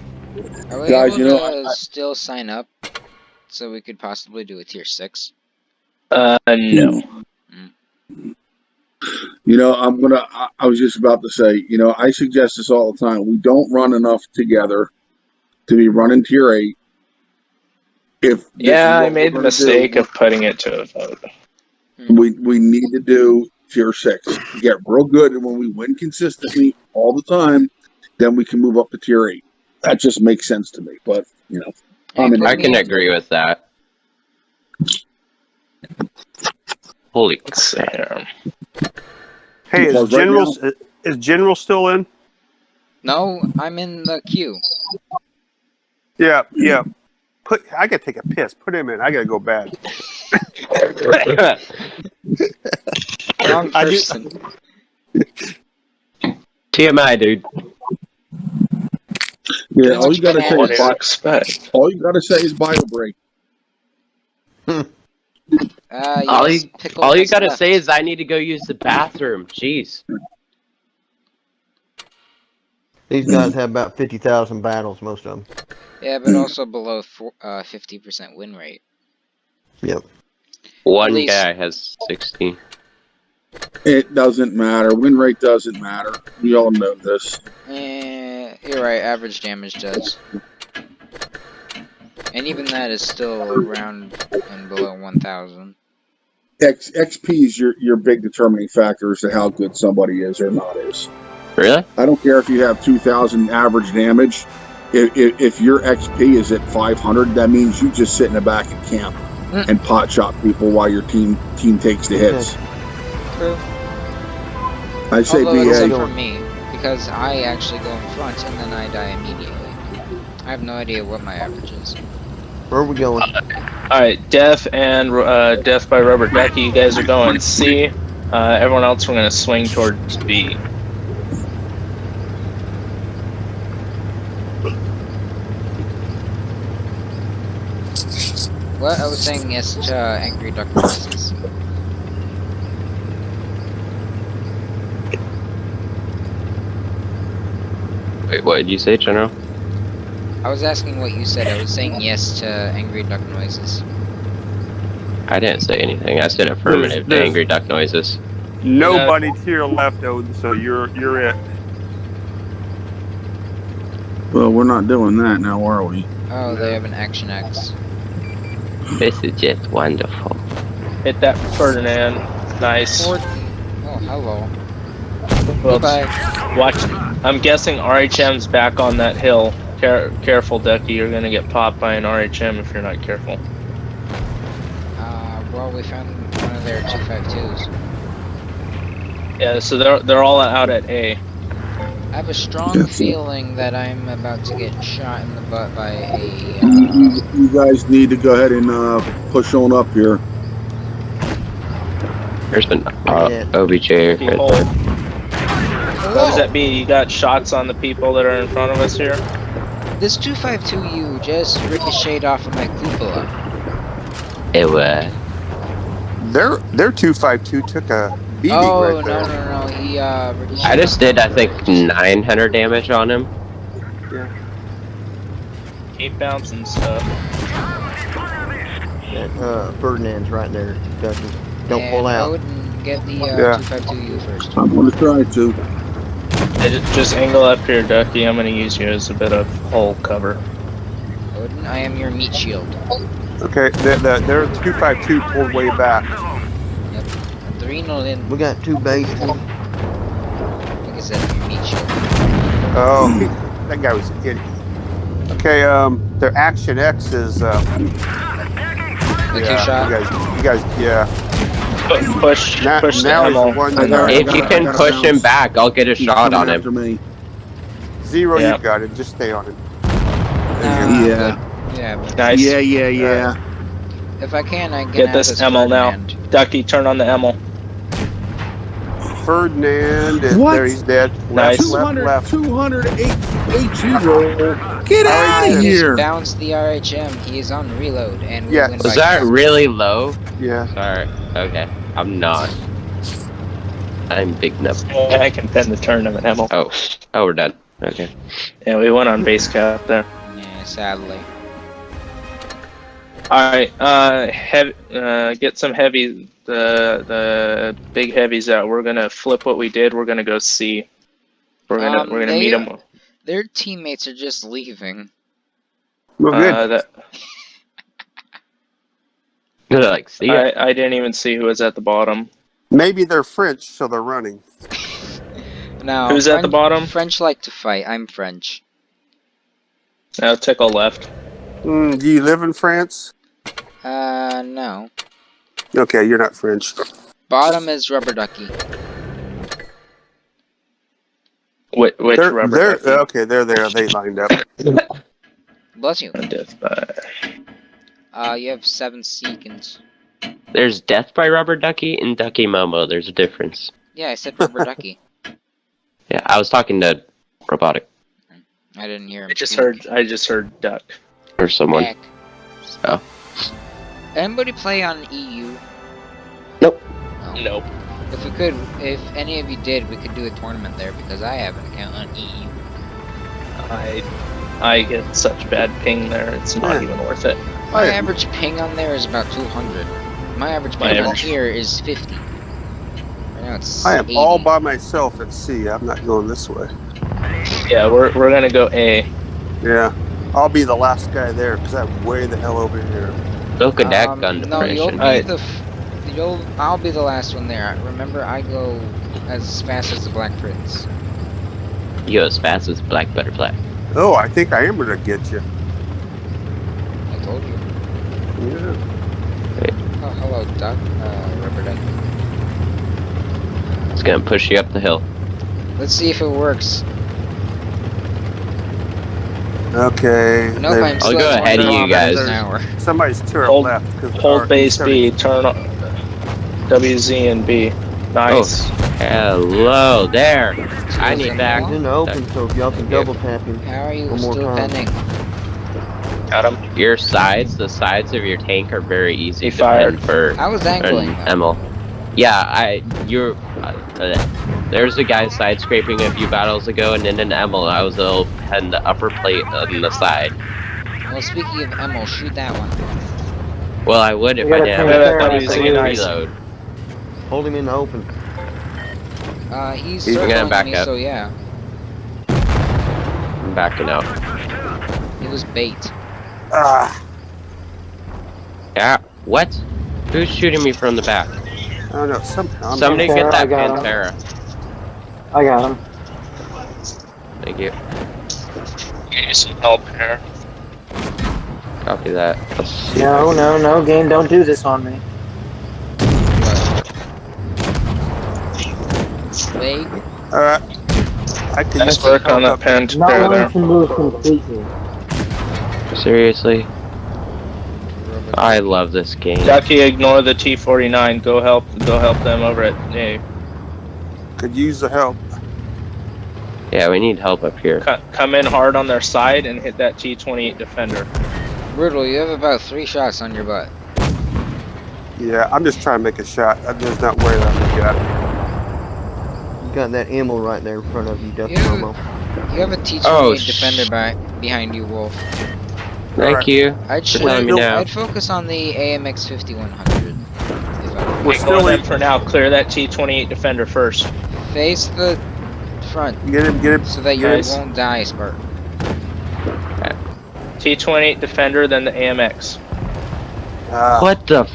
Are we Guys, able you know, to I- I- still sign up so we could possibly do a tier six? Uh, no. Mm. You know, I'm gonna. I, I was just about to say. You know, I suggest this all the time. We don't run enough together to be running tier eight. If Yeah, I made the mistake do, of putting it to a vote. Hmm. we we need to do tier six. Get real good, and when we win consistently all the time, then we can move up to tier eight. That just makes sense to me. But you know, I'm in. I can agree with that. Holy Let's see. Hey, is Because right General is General still in? No, I'm in the queue. Yeah, yeah. Put. I gotta take a piss. Put him in. I gotta go bad. Wrong I do- person. TMI, dude. Yeah, all you gotta say is do you bio, expect? all you gotta say is bio break. Uh, All you- All you gotta left. say is I need to go use the bathroom. Jeez. These guys have about fifty thousand battles, most of them. Yeah, but also below uh, 50% win rate. Yep. One least- guy has 16. It doesn't matter. Win rate doesn't matter. We all know this. Eh, you're right, average damage does. And even that is still around and below 1000. X, XP is your, your big determining factor as to how good somebody is or not is. Really? I don't care if you have 2,000 average damage. If, if, if your XP is at 500, that means you just sit in the back and camp Mm. and pot shot people while your team team takes the hits. True. I say Although except BA. for me, because I actually go in front and then I die immediately. I have no idea what my average is. Where are we going? All right, Death and uh, Death by Rubber Ducky. You guys are going C. Uh, everyone else, we're gonna swing towards B. What? I was saying yes to uh, Angry Duck Noises. Wait, what did you say, General? I was asking what you said. I was saying yes to Angry Duck Noises. I didn't say anything. I said affirmative to there's- angry duck noises. Nobody to your left, Odin. So you're you're it. Well, we're not doing that now, are we? Oh, they have an Action X. This is just wonderful. Hit that Ferdinand. Nice. Fort- oh, hello. Well, Goodbye. watch. I'm guessing RHM's back on that hill. Care, careful, Ducky. You're gonna get popped by an RHM if you're not careful. Uh, well, we found one of their 252s. Yeah, so they're they're all out at A. I have a strong feeling that I'm about to get shot in the butt by a. Uh, You guys need to go ahead and uh, push on up here. There's an uh, OBJ right there. What does that be? You got shots on the people that are in front of us here. this 252U just ricocheted off of my cupola. It was. Their their two five two took a beating Oh right no there. no no! no. He uh. I just did, I think, 900 damage on him. Yeah. Keep bouncing stuff. That uh, Ferdinand's right there, Ducky. Don't And pull out. Odin, get the uh, Yeah. 252U first. I'm going to try to. Hey, Just angle up here, Ducky. I'm gonna use you as a bit of hole cover. Odin, I am your meat shield. Okay, the, the, their two five two pulled way back. Adrenalin, We got two bases. like I said, your meat shield. Oh, that guy was an idiot. Okay, um, their Action X is. Uh, The yeah, two shot. You guys, you guys, yeah. Pu- Push, Now, push the now the one I got that. If you can gotta push him back, I'll get a He's shot on him. me. zero. Yeah. You got it. Just stay on it. Nah, Yeah. but- yeah. But Nice. Yeah, yeah, yeah. if I can, I can Get this ammo now. Ducky, turn on the ammo. Ferdinand, is What? there he's dead. Nice. Left, left, 200, left. 200 H, HE roll. Get Alright, out I of just here. bounced the RHM. He is on reload, and we Yeah. win Was by that really low? Yeah. Sorry. Okay. I'm not. I'm big enough. I can pin the tournament ammo. Oh. Oh, we're done. Okay. Yeah, we went on base cap there. Yeah, sadly. All right, uh, heavy, uh, get some heavy, the the big heavies out. We're gonna flip what we did. We're gonna go see. We're gonna Um, we're gonna they- meet them. Their teammates are just leaving. Well, good. Uh, that, Good, like, see ya. I I didn't even see who was at the bottom. Maybe they're French, so they're running. Now, Who's at the bottom? French like to fight. I'm French. Now tickle left. Mm, do you live in France? Uh, no. Okay, you're not French. Bottom is rubber ducky. Which, which they're, rubber? they're ducky? okay. They're there. They lined up. Bless you. Uh, death by- you have seven seconds. There's Death by Rubber Ducky and Ducky Momo. There's a difference. Yeah, I said rubber ducky. Yeah, I was talking to Robotic I didn't hear him. I just speak. heard I just heard duck. or someone. Heck. Oh. Anybody play on EU? Nope. Oh. Nope. If we could, if any of you did, we could do a tournament there because I have an account on EU. I I get such bad ping there. It's not Yeah. even worth it. My I- average ping on there is about 200. My average My ping on here is 50. Right now it's I am 80. all by myself at sea. I'm not going this way. Yeah, we're we're gonna go A. Yeah, I'll be the last guy there because I'm way the hell over here. Look at that Um, gun No, you'll be Alright. the. F- you'll. I'll be the last one there. Remember, I go as fast as the Black Prince. You go as fast as Black Butterfly. Oh, I think I am gonna get you. I told you. Yeah. Oh, hello, Duck. Uh, Rubber Duck. It's gonna push you up the hill. Let's see if it works. Okay. Nope, they- I'm I'll go ahead one of you guys. an hour. somebody's to our Hold- left. 'cause Hold base B. Turn on WZ and B. Nice. Hello there. I need back. He's in open, so y'all can double tap him. How are you still pending? Got him. Your sides, the sides of your tank are very easy He to fired. pin for I was an angling. Emil. Yeah, I you're. Uh, uh, there's a guy side scraping a few battles ago, and in an Emil, I was able to pen the upper plate on the side. Well, speaking of Emil, shoot that one. Well, I would if I didn't have take a care of 20 it. second Nice. reload. Hold him in the open. Uh, he's He's gonna circling back me, up. so yeah. I'm backing out. It was bait. Ah, Yeah. What? Who's shooting me from the back? I don't know. Somehow. I'm Somebody Pantera, get I that got him. Pantera. I got him. Thank you. Get you some help here. Copy that. No, no, no, game, don't do this on me. Wait. All right. I can Nice work on help that up- pen Not there. wanting there. to move completely. Seriously, I love this game. Ducky, ignore the T49. Go help. Go help them over at A. Could use the help. Yeah, we need help up here. Co- Come in hard on their side and hit that T28 defender. Brutal, you have about three shots on your butt. Yeah, I'm just trying to make a shot. I'm just not worried I'm gonna get. You got that ammo right there in front of you, Ducky Yeah. Momo. You have a T28 Oh, defender back behind you, Wolf. Thank Alright. you. I'd, for telling me now. I'd focus on the AMX 5100. If I We're Ignore still in. for now. Clear that T28 defender first. face the front Get him. Get him. so that you Nice. won't die, Spark. T28 defender, then the AMX. Ah, What the? F-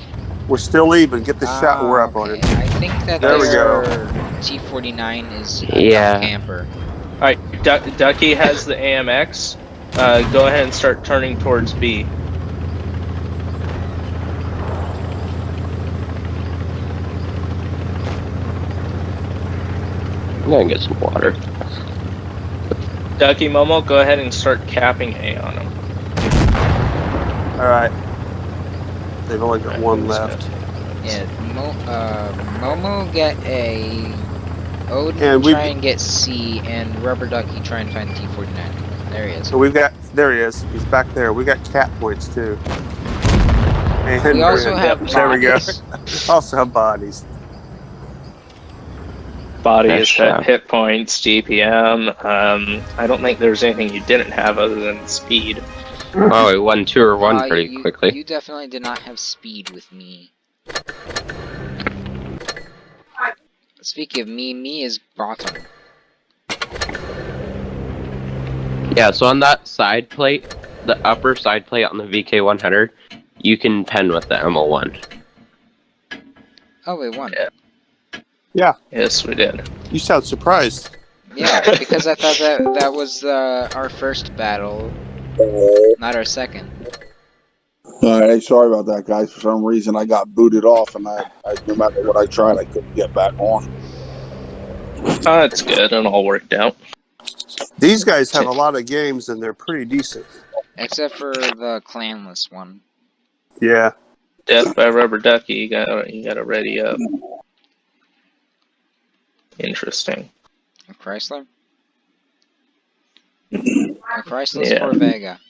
we're still even. Get the shot. We're up on it. I think that There we go. T49 is a Yeah. camper. All right, du- Ducky has the AMX. Uh, go ahead and start turning towards B. I'm gonna get some water. Ducky Momo, go ahead and start capping A on him. All right. They've only got one left. Yeah, Mo, uh, Momo get A. Odin And try and get C, and Rubber Ducky try and find T49. There he is. So we've got there he is. He's back there. We got cat points too. And We also and- have there we go. Also have bodies. Bodies, hit, hit points, GPM. Um, I don't think there's anything you didn't have other than speed. Oh, we won two or one Uh, pretty you, quickly. You definitely did not have speed with me. Speaking of me, me is bottom. Yeah, so on that side plate, the upper side plate on the VK100, you can pen with the ML1. Oh, we won. Yeah. Yes, we did. You sound surprised. Yeah, because I thought that that was uh, our first battle, not our second. All right, sorry about that, guys. For some reason, I got booted off, and I, I no matter what I tried, I couldn't get back on. Oh, that's good. It all worked out. These guys have a lot of games and they're pretty decent. Except for the clanless one. Yeah. Death by Rubber Ducky. You got you got to ready up. Interesting. A Chrysler? A Chrysler Yeah. or Vega?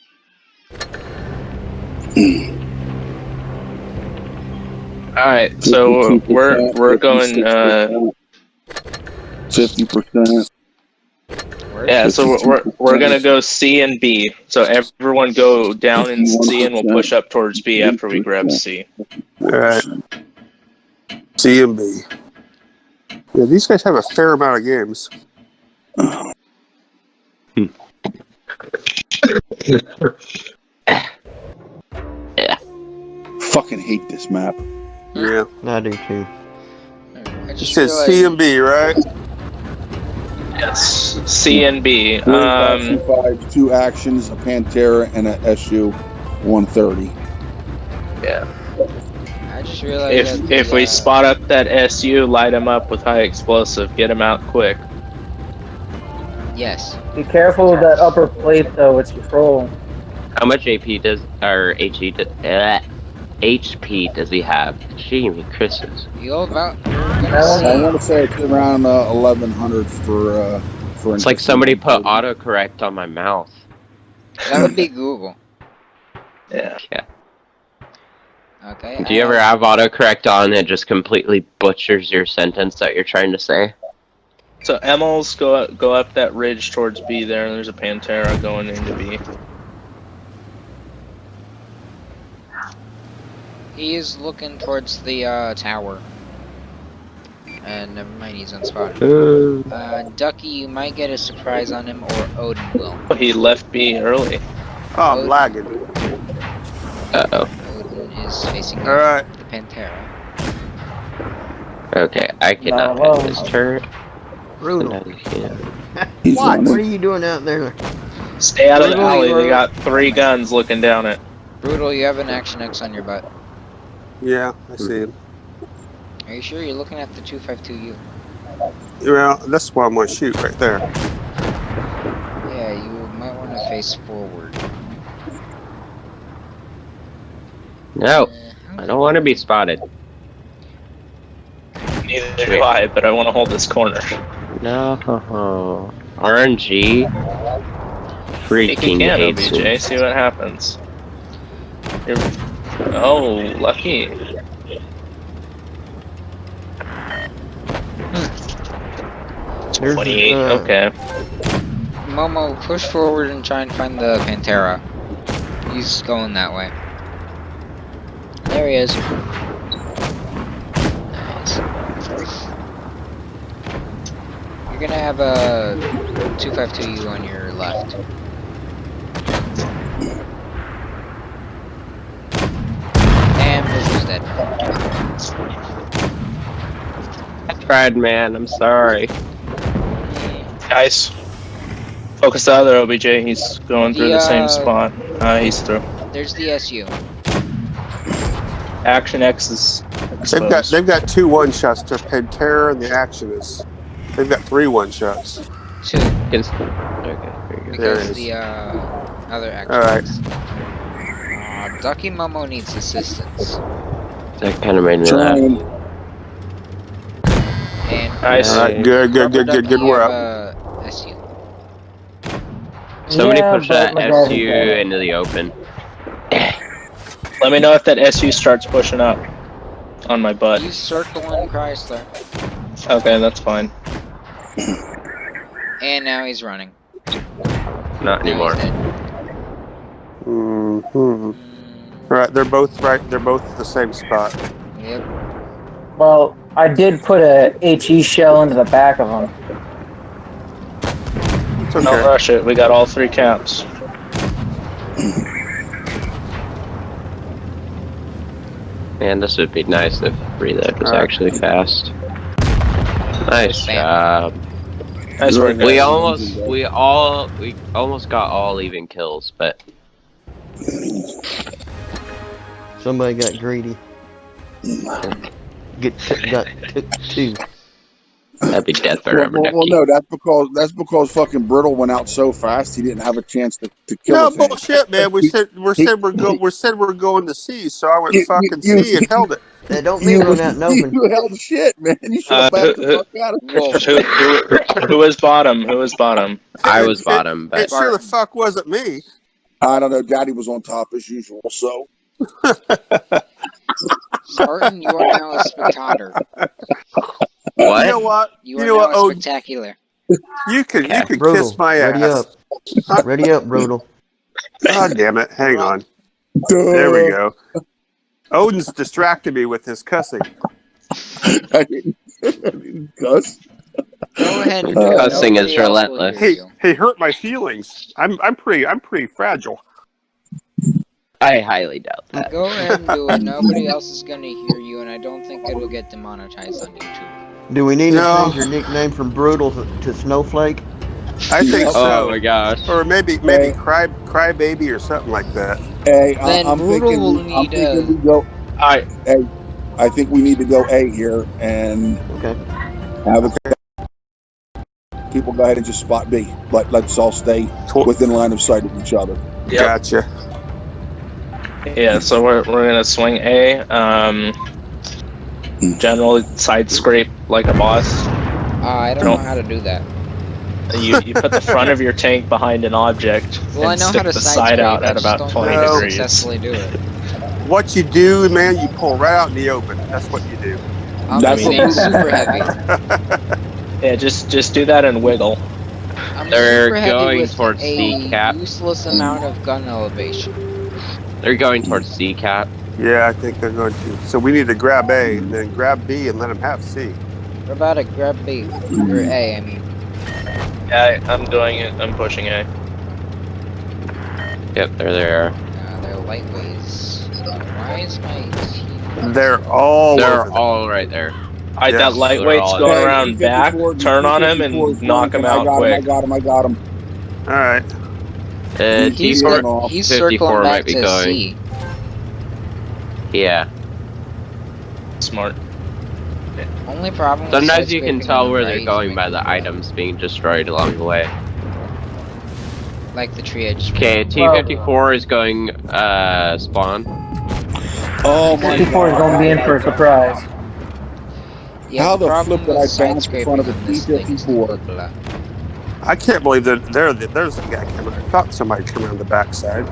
All right, so we're we're going. Uh, Fifty percent. Where? yeah, so we're we're, we're gonna go C and B. So everyone go down in C, and we'll push up towards B after we grab C. All right. C and B. Yeah, these guys have a fair amount of games. Yeah. Fucking hate this map. Yeah. I do too. I It just says realized- C and B, right? Yes, C and B. Three Um, five, two actions, a Pantera, and a SU 130. Yeah. I just realized if that if the, we uh, spot up that SU, light him up with high explosive, get him out quick. Yes. Be careful of that upper plate though, it's control. How much AP does, or HE, do- uh, HP does he have? Gee, Christmas. You'll about. You're That gonna one- I want to say it's around uh, 1100 for uh, for. It's like somebody put autocorrect on my mouth. That would be Google. Yeah. Okay. Do you ever have- have autocorrect on and it just completely butchers your sentence that you're trying to say? So Emils go up, go up that ridge towards B there, and there's a Pantera going into B. He is looking towards the uh, tower. And never mind, he's unspotted. Ooh. Uh, Ducky, you might get a surprise on him, or Odin will. He left me early. Oh, I'm lagging. Uh-oh. Odin is facing All right. the Pantera. Okay, I cannot No. hit this turret. Brutal. Can't. What? What are you doing out there? Stay out of the alley. They we're- got three guns looking down it. Brutal, you have an Action X on your butt. Yeah, I see him. Are you sure you're looking at the 252U? Well, that's why I'm going to shoot right there. Yeah, you might want to face forward. No, Uh, I don't want to be spotted. Neither do I, but I want to hold this corner. No. RNG. Take a Freaking can, hates OBJ. me. See what happens. You're... Oh, lucky. There's, 28. uh, Okay. Momo, push forward and try and find the Pantera. He's going that way. There he is. Nice. You're gonna have a 252U on your left. And Bruce is dead. I tried, man. I'm sorry. Guys, Focus out of there, OBJ. He's going through the same Yeah. spot. Uh, he's through. There's the SU. Action X is They've got they've got two one shots to Pantera and the action is. They've got three one shots. Two. Can- Okay, very good. There it Because is. the uh, other action. Alright. Uh, Ducky Momo needs assistance. That kind of made me laugh. And Nice. All right, good, good, good, good, good. We're. Uh, SU. Somebody Yeah, push that. SU into the open. Let me know if that SU starts pushing up on my butt. He's circling Chrysler. Okay, that's fine. And now he's running. Not Now anymore. he's dead. hmm Mm, Right, they're both right. They're both at the same spot. Yep. Well, I did put a HE shell into the back of them. It's Don't rush it. We got all three caps. Man, this would be nice if reload was Alright. actually fast. Nice Bam. job. Nice work. We almost, we all, we almost got all even kills, but Somebody got greedy. Get t- got took two. that'd be death Well, forever. well, well, no, that's because that's because fucking Brittle went out so fast he didn't have a chance to, to kill No bullshit, man. We said we he- said we're go we said we're going to C, so I went You- fucking you- C and held it. That don't mean run out and open. You held shit, man. You should have Uh, backed who- the fuck out of who, who, who was bottom? Who was bottom? I was bottom, It but sure the fuck wasn't me. I don't know. Daddy was on top as usual. So Spartan, you are now a spectator. What? You know what? what? You You are know now what? a Oh, spectacular. You can you can Brodel, kiss my ready ass. up. Ready up, Brodel. God damn it! Hang on. There we go. Odin's distracted me with his cussing. I didn't, I didn't cuss. Go ahead and Uh. Cussing is Nobody else will relentless. hear He he hurt my feelings. I'm I'm pretty I'm pretty fragile. I highly doubt that. Go ahead and do it. Nobody else is gonna hear you, and I don't think it'll get demonetized on YouTube. Do we need No. to change your nickname from Brutal to, to Snowflake? I think Oh Oh my so. gosh. Or maybe maybe Hey. cry cry baby or something like that. Hey, I, Then I'm Brutal thinking, will I'm need thinking a- we go. Alright, I think we need to go A here and Okay. have a people go ahead and just spot B. Let let's all stay within line of sight of each other. Yep. Gotcha. Yeah, so we're, we're gonna swing A. Um, general side scrape like a boss. Uh, I don't No. know how to do that. You, you put the front of your tank behind an object Well, I and know stick how to the side side scrape, out I at just about don't 20 know how to degrees. successfully do it. What you do, man, you pull right out in the open. That's what you do. I'm That's just what super heavy. Yeah, just just do that and wiggle. I'm They're super heavy going with towards a C cap. useless amount of gun elevation. They're going towards C cap. Yeah, I think they're going to. So we need to grab A, and then grab B, and let them have C. What about to grab B or A? I mean, Yeah, I'm doing it. I'm pushing A. Yep, they're there. uh, they're lightweights. Why is my team? They're all They're over all right there. I Yeah. that lightweight's all- going Hey, around back, turn on him, and knock him flanking. I out got him, I got him. I got him. All right. Uh, He's, T4 T4, he's 54 circling might back be to going. C. yeah. Smart. Only problem. Sometimes you can tell where the they're going by the items being destroyed along the way. Like the tree edge. Okay, T54 is going uh spawn. Oh my 54 is going to be in for a surprise. Yeah, How the problem flip did I bounce in front of a side-scraping on this thing is T-54? Blah, blah. I can't believe that there. There's a guy coming. I thought somebody come around the backside.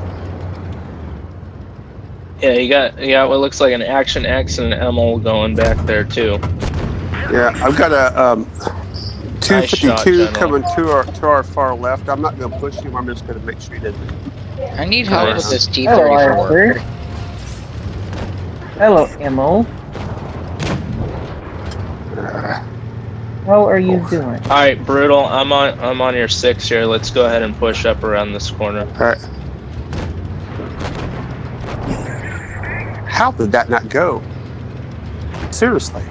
Yeah, you got you got what looks like an Action X and an ML going back there too. Yeah, I've got a um, Nice shot, 252 General. coming to our to our far left. I'm not going to push you. I'm just going to make sure you doesn't. I need help Nice. with this Hello, T34. Iron Hello, Emmo. How are you doing? All right, brutal. I'm on I'm on your six here. Let's go ahead and push up around this corner. All right. How did that not go? Seriously,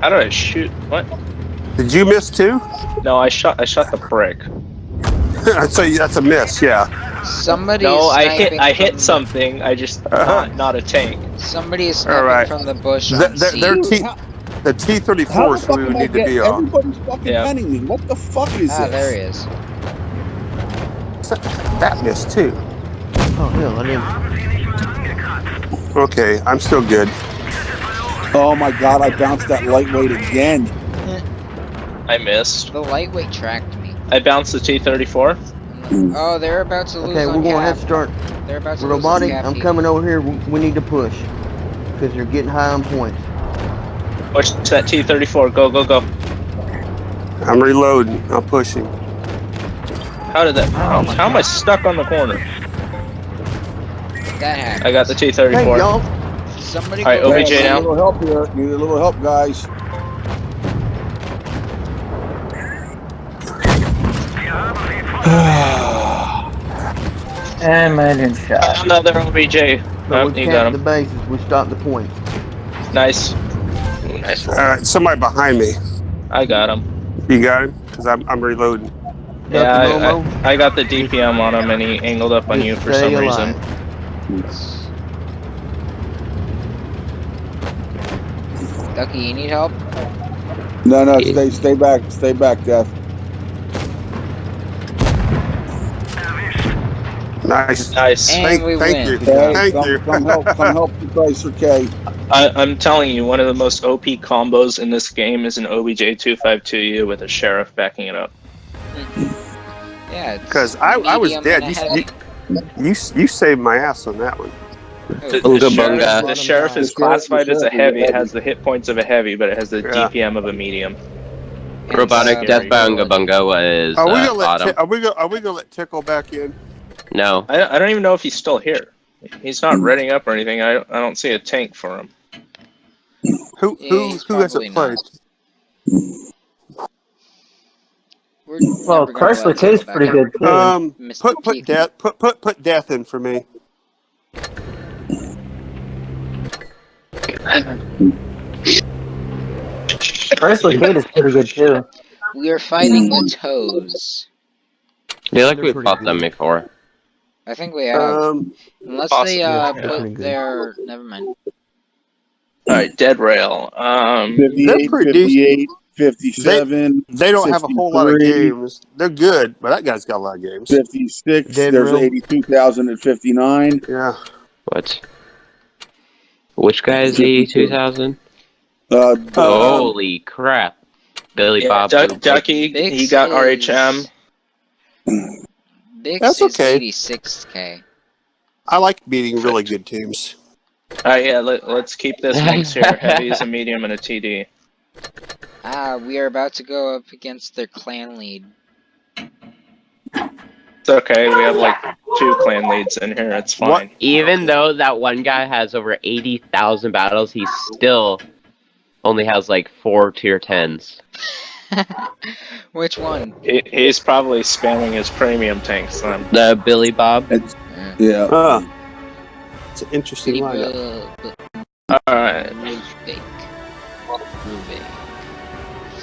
How did I shoot? What? did you miss too? No, I shot I shot the brick. I'd say that's a miss. Yeah. Somebody No, I hit I hit the- something. I just uh-huh. not not a tank. Somebody is sniping Alright. from the bush Th- on th- C. they're T- How- the T thirty How four the is fuck we would need to get- be on. Everybody's fucking Yeah. penning me. What the fuck is ah, this? there he is. That missed too. Oh hell, I didn't. Okay, I'm still good. Oh my god, I bounced that lightweight again. I missed. The lightweight tracked me. I bounced the T34. Oh, they're about to lose Okay, we're gonna have to start. They're about to Robotic, lose I'm coming over here. We we need to push because they're getting high on points. Push that T34. Go go go. I'm reloading. I'm pushing. How did that? Oh how, how am I stuck on the corner? That hack. I got the T34. y'all, Somebody Alright, go OBJ back. Need a little help here. Need a little help, guys. And man in shot. Another OBJ. but Oh, we you got capped the bases. We stopped the points. Nice. Nice. All right, somebody behind me. I got him. You got him? Because I'm, I'm reloading. Yeah, I, I, I got the DPM on him and he angled up on just you for some alive. reason. Ducky, you need help? No, no, stay, stay back, stay back, Death. Nice. Nice. And Thank, we thank win. you. Hey, Thank come, you. come help, come help the Chrysler I, am telling you, one of the most OP combos in this game is an OBJ 252U with a sheriff backing it up. Yeah. Because I, I was dead. You, you, you, you saved my ass on that one. The, Oh, the Bunga sheriff, bunga. the sheriff is The sheriff- classified as a sheriff is a heavy. It heavy. has the hit points of a heavy, but it has the Yeah. DPM of a medium. Robotic uh, Death Scary. Bunga Bunga was Are we uh, gonna let bottom. Are we gonna are we gonna let Tickle back in? No. I, I don't even know if he's still here. He's not reading up or anything. I, I don't see a tank for him. Who who he's who hasn't probably played? We're Well, never gonna Chrysler let K's him pretty good too. Um, Mr. put put Peak. death put put put death in for me. Chrysler Kate is pretty good too. We are fighting the toes. I feel like we pretty fought them before. I think we have. Um, Unless possibly, they uh, yeah, put their. Never mind. All right, dead rail. Um, 58, pretty 58, 57, they don't have a whole lot of games. They're good, but that guy's got a lot of games. 56. Dead There's row. 82,059. Yeah. What? Which guy is he? 2000? Uh, Um, Holy crap. Billy yeah, Bob. Duck, Ducky, he got RHM. Bix That's is okay. 86k. I like beating really good teams. All right, yeah, let, let's keep this mix here. Heavies, a medium, and a TD. Ah, we are about to go up against their clan lead. It's okay. We have like two clan leads in here. It's fine. What? Even though that one guy has over 80,000 battles, he still only has like four tier 10s. Which one? He, he's probably spamming his premium tanks then. The Billy Bob. yeah. Uh, it's an interesting Pretty lineup. Alright. Rubik. Rubik.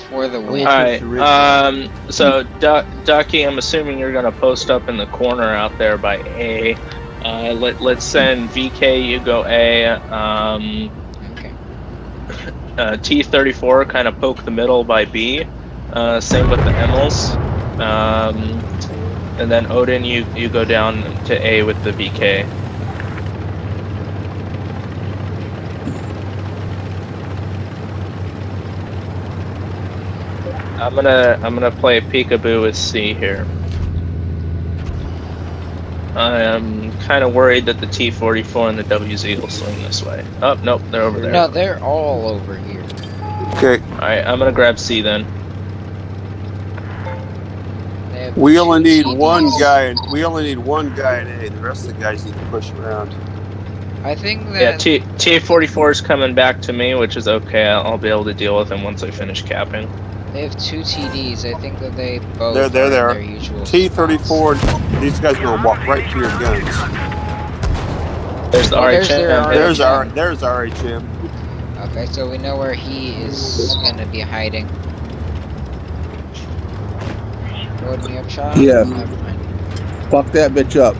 For the win. Alright. Alright. Um, so, Du- Ducky, I'm assuming you're going to post up in the corner out there by A. Uh, let, let's send VK, you go A. Um, Okay. Uh, T34 kind of poke the middle by B. Uh, same with the Emils. Um, and then Odin, you, you go down to A with the VK. I'm gonna I'm gonna play peekaboo with C here. I am kind of worried that the T44 and the WZ will swing this way. Oh, nope, they're over there. No, they're all over here. Okay. Alright, I'm gonna grab C then. We only need one guy. In, we only need one guy in A. The rest of the guys need to push around. I think that Yeah, T T44 is coming back to me, which is okay. I'll, I'll be able to deal with him once I finish capping. They have two TDs. I think that they both There, there, are there. their usual T34. These guys are gonna walk right to your guns. There's the Oh, there's RHM. their There's RHM. our. There's RHM. Okay, so we know where he is gonna be hiding. Load me up, shot? Yeah. Never mind. Fuck that bitch up.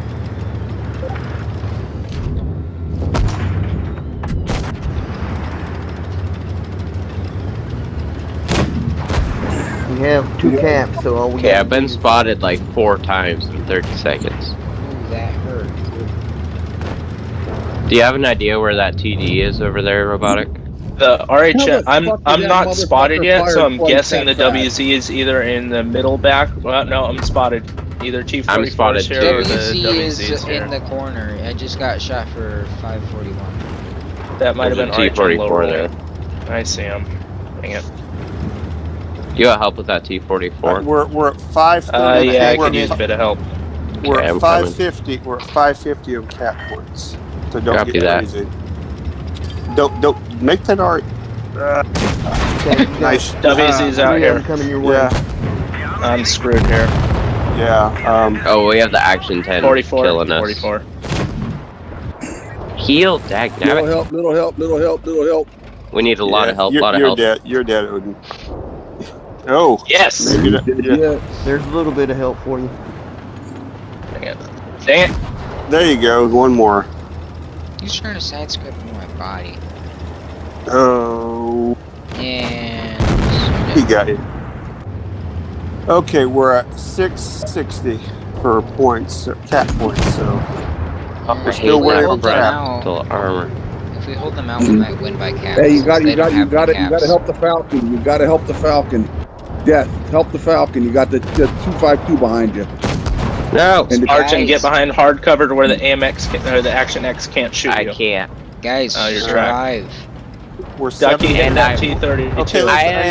Have two caps, so all we Okay, got I've been spotted like four times in 30 seconds. Ooh, that hurt. Do you have an idea where that TD is over there, Robotic? The How RHM, I'm I'm not spotted yet, so I'm guessing the that fast? WZ is either in the middle back. Well, no, I'm spotted. Either T44 I'm spotted is here too. or the WZ is is here. in the corner. I just got shot for 541. That might have been There's a RHM low T44 rolling. there. I see him. Dang it. You got help with that T44? We're we're at five thirty. Uh, yeah, I we're, could use a bit of help. we're Okay, I'm at five fifty. We're at five fifty on cap points. So don't Copy get that. crazy. Don't don't make that art. Uh, Okay, nice. WZ's Uh, out three of them here. coming your way. Yeah, I'm screwed here. yeah. Um, Oh, we have the Action 10 44. killing us. 44. Heal, dag Little help, little help, little help, little help. We need a lot yeah, of help, You're, lot of you're help. dead. You're dead, Odin. Oh, Yes! maybe yeah. Yeah. There's a little bit of help for you. Dang it. Dang it. There you go. One more. He's trying to side scrape my body. Oh, And. he got it. Okay, we're at six sixty for points, uh, cap points. So We're still if we wearing hold them out, Still armor. if we hold them out, we might win by caps. Hey, you got, They you got, don't you got any to, you got to help the Falcon. You got to help the Falcon. Death, help the Falcon. You got the, the two five two behind you. No! And the, Arch and get behind hard cover to where the AMX can, or the Action X can't shoot I you. can't. Guys, Oh, you're survive. we're Ducky seven. hit that I- T32. Okay, I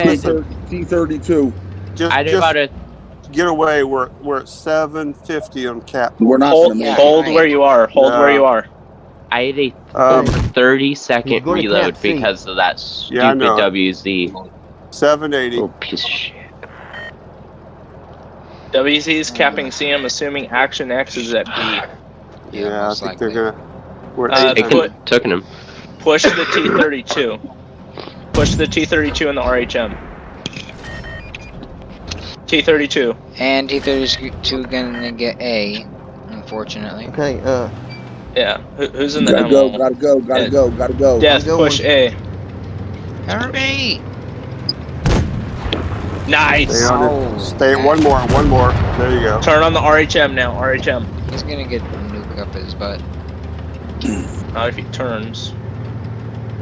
let's, had- let's T thirty two. just, I did just about a. get away. We're we're at seven fifty on cap. We're not hold gonna make yeah. it. hold where you are. Hold No. where you are. I had a Um, 30 second He's going to reload because of that stupid know. WZ. seven eighty. Little piece of shit. WZ's capping C, I'm assuming Action X is at B. Yeah, Yeah, I think likely. they're gonna. We're Uh, at They eight put- hundred. him. Push the T32. Push the T32 and the RHM. T32. And T32 gonna get A, unfortunately. Okay, uh, Yeah. Who, who's in the Gotta go, gotta go, gotta Yeah. go, gotta go. Death, Go push on. A. Hurry! Nice. Stay on Oh, it. Stay. man. One more. One more. There you go. Turn on the RHM now. RHM. He's gonna get a nuke up his butt. Not if he turns.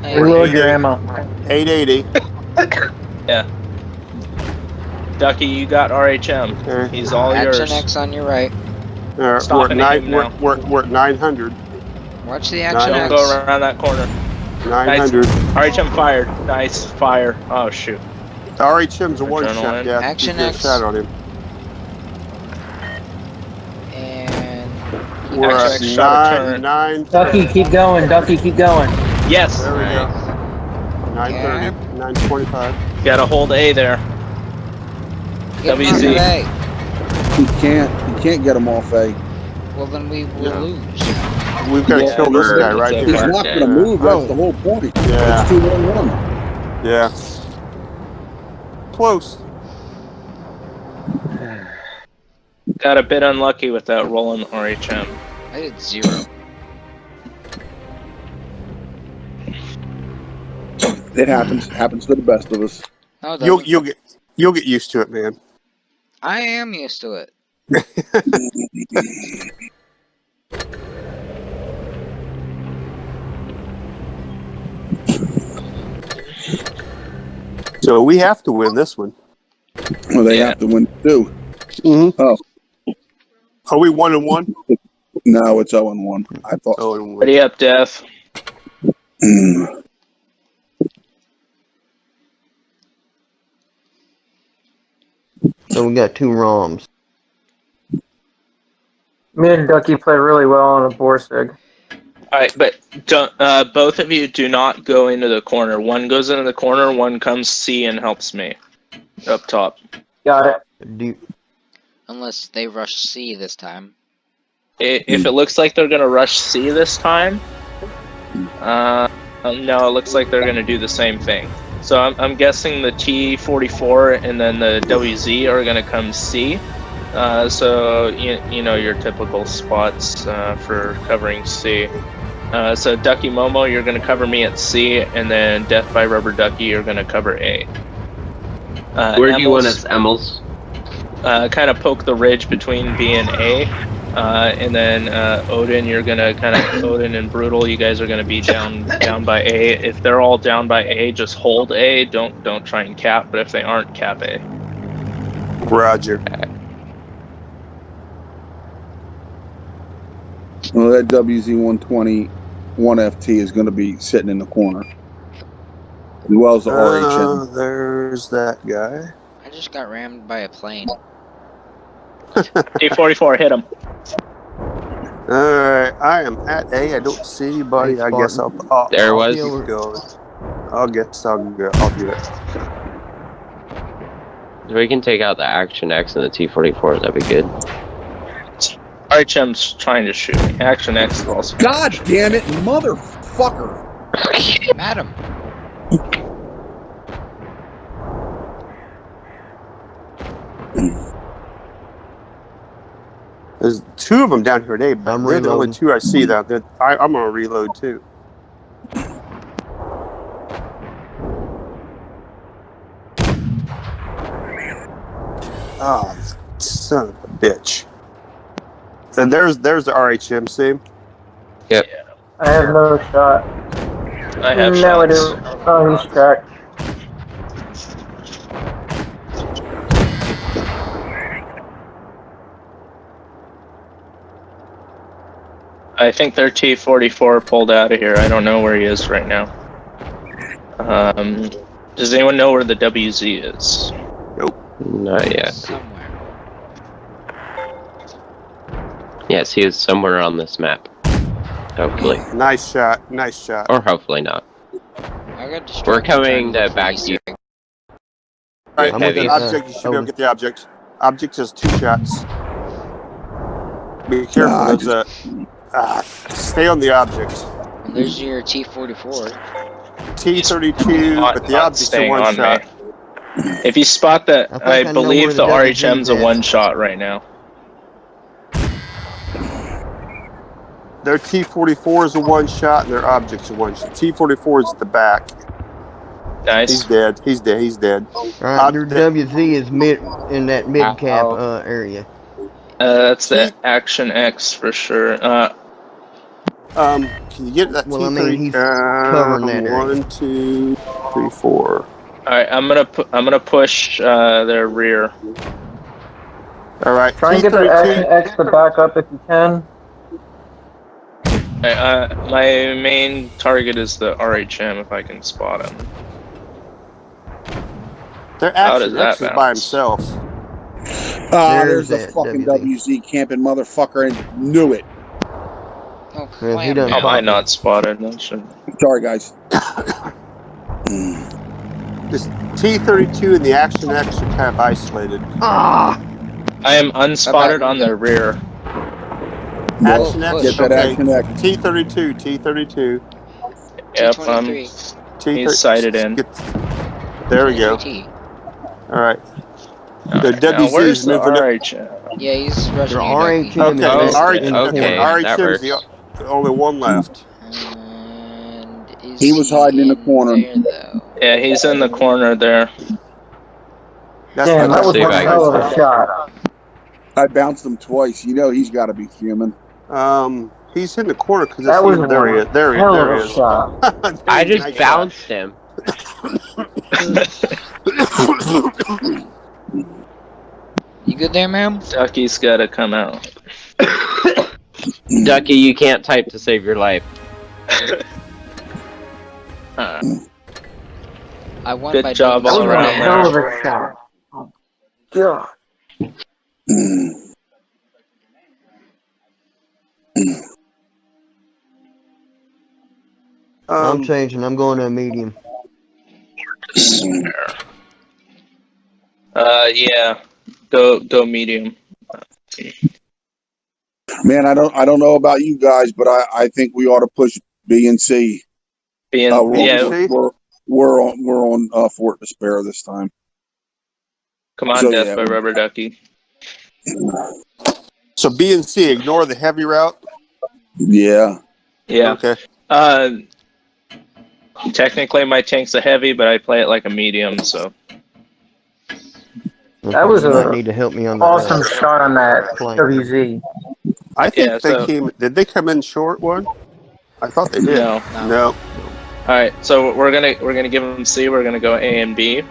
Hey, Reload your ammo. Eight eighty. yeah. Ducky, you got RHM. Okay. He's all Action yours. X on your right. Uh, we're at nine. We're, we're, we're at nine hundred. Watch the Nine action Don't X. go around that corner. Nine Nice. RHM fired. Nice. Fire. Oh, shoot. RHM's a one Adrenaline. shot. Yeah. Action you get a X. shot on him. And We're at shot a nine. turn. Nine. Ducky, keep going. Ducky, keep going. Yes. There we go. 930, yeah. 925. Gotta hold A there. Get him WZ. off A. He can't, he can't get him off A. Well, then we will Yeah. lose. We've got to Yeah, kill this guy right it's He's not gonna move, that's the whole point. Yeah. It's two one one. Yeah. Close. Got a bit unlucky with that rolling RHM. I did zero. It happens, happens to the best of us. No, You'll you'll get you'll get used to it, man. I am used to it. So we have to win this one. Well, they Yeah. have to win too. Mm-hmm. Oh. Are we one and one? No, it's 0 and 1. I thought. Oh, and one. Ready up, Death. Mm. so we got two ROMs. Me and Ducky play really well on a Borsig. All right, but don't, uh, both of you do not go into the corner. One goes into the corner, one comes C and helps me up top. Got it. Do, Unless they rush C this time. I- If it looks like they're gonna rush C this time, uh, no, it looks like they're gonna do the same thing. So I'm, I'm guessing the T44 and then the WZ are gonna come C, Uh, so you, you know your typical spots uh, for covering C. Uh, so Ducky Momo, you're gonna cover me at C, and then Death by Rubber Ducky, you're gonna cover A. Uh, Where do you want us, Emils? Uh, kind of poke the ridge between B and A, uh, and then uh, Odin, you're gonna kind of Odin and Brutal, you guys are gonna be down down by A. If they're all down by A, just hold A. Don't don't try and cap. But if they aren't, cap A. Roger. Well, that WZ120 1FT is going to be sitting in the corner, as well as the Uh, RHM. there's that guy. I just got rammed by a plane. D44, hit him. All right, I am at A. I don't see anybody. Hey, I guess I'll. Spartan. I'll There I'll was. keep going. I'll guess I'll go. I'll do it. If we can take out the Action X and the T-44, that'd be good. RHM's trying to shoot me. Action X is also. God damn it, motherfucker! Madam. There's two of them down here today, but I'm they're the only reloading. two I see. That they're- I, I'm gonna reload too. Oh, son of a bitch! And there's there's the RHMC. I have no shot. I have no, I shots. do. Oh, he's cracked. I think their T44 pulled out of here. I don't know where he is right now. Um, does anyone know where the WZ is? Nope. Not yet. Somewhere. Yes, he is somewhere on this map. Hopefully. Nice shot, nice shot. Or hopefully not. I got. We're coming to back police you. All right, I'm get the looking object. You should be able oh. to get the object. Object has two shots. Be careful. Nah, I there's a. Ah, stay on the object. There's your T44. T32, Not- but the not object's a one-shot. If you spot that, I I, I believe the the WZ RHM's a one shot right now. Their T44 is a one shot, and their object's a one shot. T44 is at the back. Nice. He's dead. He's dead. He's dead. Alright, your Uh, WZ is mid in that mid cap Ow. uh, area. Uh, that's the Action X for sure. Uh, Um, can you get that Well, I T30? mean, he's uh, covering that area. One, two, three, four. all right, I'm gonna pu- I'm gonna push uh, their rear. All right. Try and get the T32. Action X to back up if you can. Uh, uh, my main target is the RHM if I can spot him. Their How action does that X is by bounce? himself. Ah, There's there's, a that fucking WZ. WZ camping motherfucker and knew it. Oh, Yeah, he clam done Am I not spotted? That should- Sorry, guys. This T32 and the Action X are kind of isolated. Ah! I am unspotted on the rear. Action X, Get that okay. Action X. T32, T32, Yep, I'm, T23. T30. He's sighted in. Get- there we go. All right. Alright, The now WZ where's is moving up. RH? Yeah, he's rushing Your you, Ducky. RHM Okay, is Oh, R- in okay, corner. that RHM's the only one hmm. left. And is He was hiding in the corner. there. Yeah, he's in the corner there. That's Damn, that was one I hell of a shot. I bounced him twice. You know he's got to be fuming. Um, he's in the corner because That was there he is. There he, Hell there of he is. shot. I just Nice bounced him. You good there, ma'am? Ducky's gotta come out. Ducky, you can't type to save your life. Uh, I won Good by job all That was so one around hell of a shot. Oh, God. I'm Um, changing. I'm going to a medium. uh, yeah. Go go medium. Man, I don't I don't know about you guys, but I, I think we ought to push B and C. Being, Uh, we're, yeah, see? we're, we're on we're on uh, Fort Despair this time. come on, so, Death yeah. by Rubber Ducky. So B and C, ignore the heavy route. Yeah. Yeah. Okay. Uh, technically, my tank's a heavy, but I play it like a medium. So That was You a need to help me on the Awesome shot on that Flank. WZ. I think Yeah, they so- came. Did they come in short one? I thought they did. no. No. No. All right, so we're gonna we're gonna give them C. We're gonna go A and B.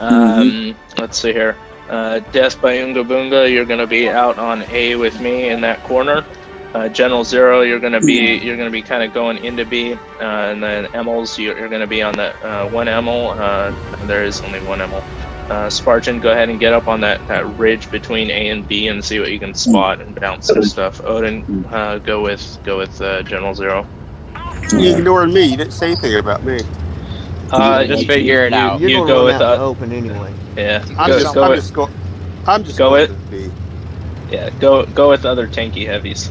Um, Let's see here. Uh, Death by Unga Boonga, you're gonna be out on A with me in that corner. Uh, General Zero, you're gonna be you're gonna be kind of going into B, uh, and then Emils, you're, you're gonna be on the uh, one Emil. Uh, there is only one Emil. Uh, Spartan, go ahead and get up on that, that ridge between A and B and see what you can spot and bounce some stuff. Odin, uh, go with go with uh, General Zero. You ignored me. You didn't say anything about me. Uh, Just you- figure it you- out. You're You gonna go with out uh, open anyway. yeah. I'm Go, just. go I'm with, just going. I'm just go going with- B. yeah. Go go with other tanky heavies.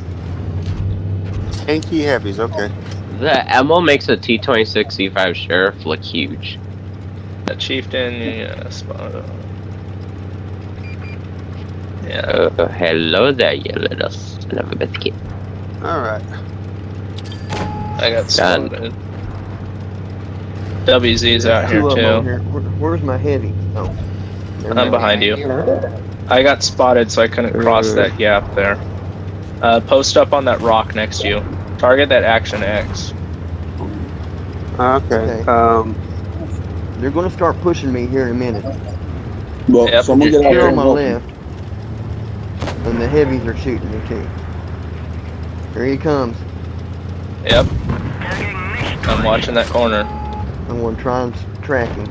Tanky heavies. Okay. The Emil makes a T26 C5 Sheriff look huge. That chieftain. Yeah. Spot. on. Yeah. Uh, hello there, you little son of a biscuit. All right. I got Done. spotted. WZ's out here Two of 'em over too. here. Where, where's my heavy? Oh, I'm behind you. I got spotted, so I couldn't cross that gap there. Uh, post up on that rock next to you. Target that action X. Okay. Okay. Um. They're gonna start pushing me here in a minute. Well, Yep. someone get out Here on my help left, and the heavies are shooting me too. Here he comes. Yep. I'm watching that corner. I'm gonna try and track him.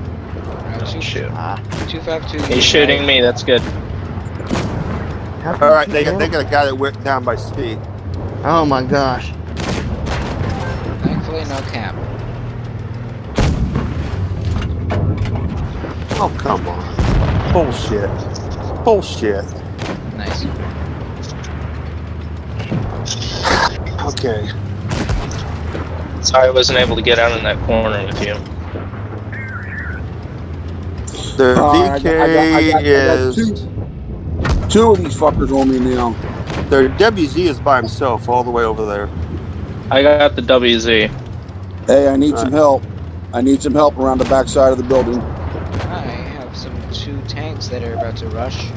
Shoot. Ah, Two five two. He's shooting me. That's good. How come All right. They got. can't- They got a guy that went down by speed. Oh my gosh. Thankfully, no cap. Oh come on. Bullshit. Bullshit. Nice. Okay. Sorry I wasn't able to get out in that corner with you. The Uh, I got- I got- I got- I got is. Two. Two of these fuckers on me now. Their WZ is by himself all the way over there. I got the WZ. Hey, I need some help. I need some help around the backside of the building. I have some two tanks that are about to rush.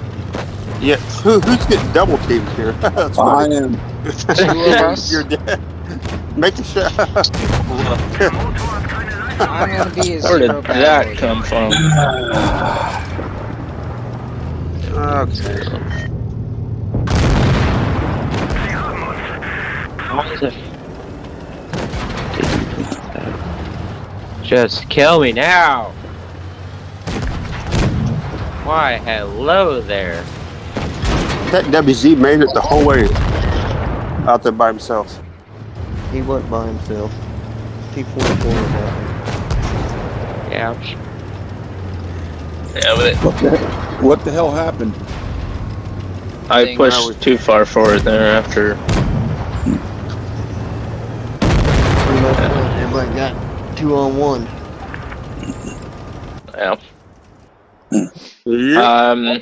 Yeah. Who, who's getting double teamed here? That's I funny. am. Two of us. You're dead. Make a shot. I'm gonna be a Where did that come from? okay. Just kill me now! Why, hello there. That WZ made it the whole way out there by himself. He wasn't by himself. T44 was out Ouch. Yeah, but What the, what the hell happened? I Thing. pushed too far forward there after. there. Everybody got two on one. Yeah. Yeah. Um,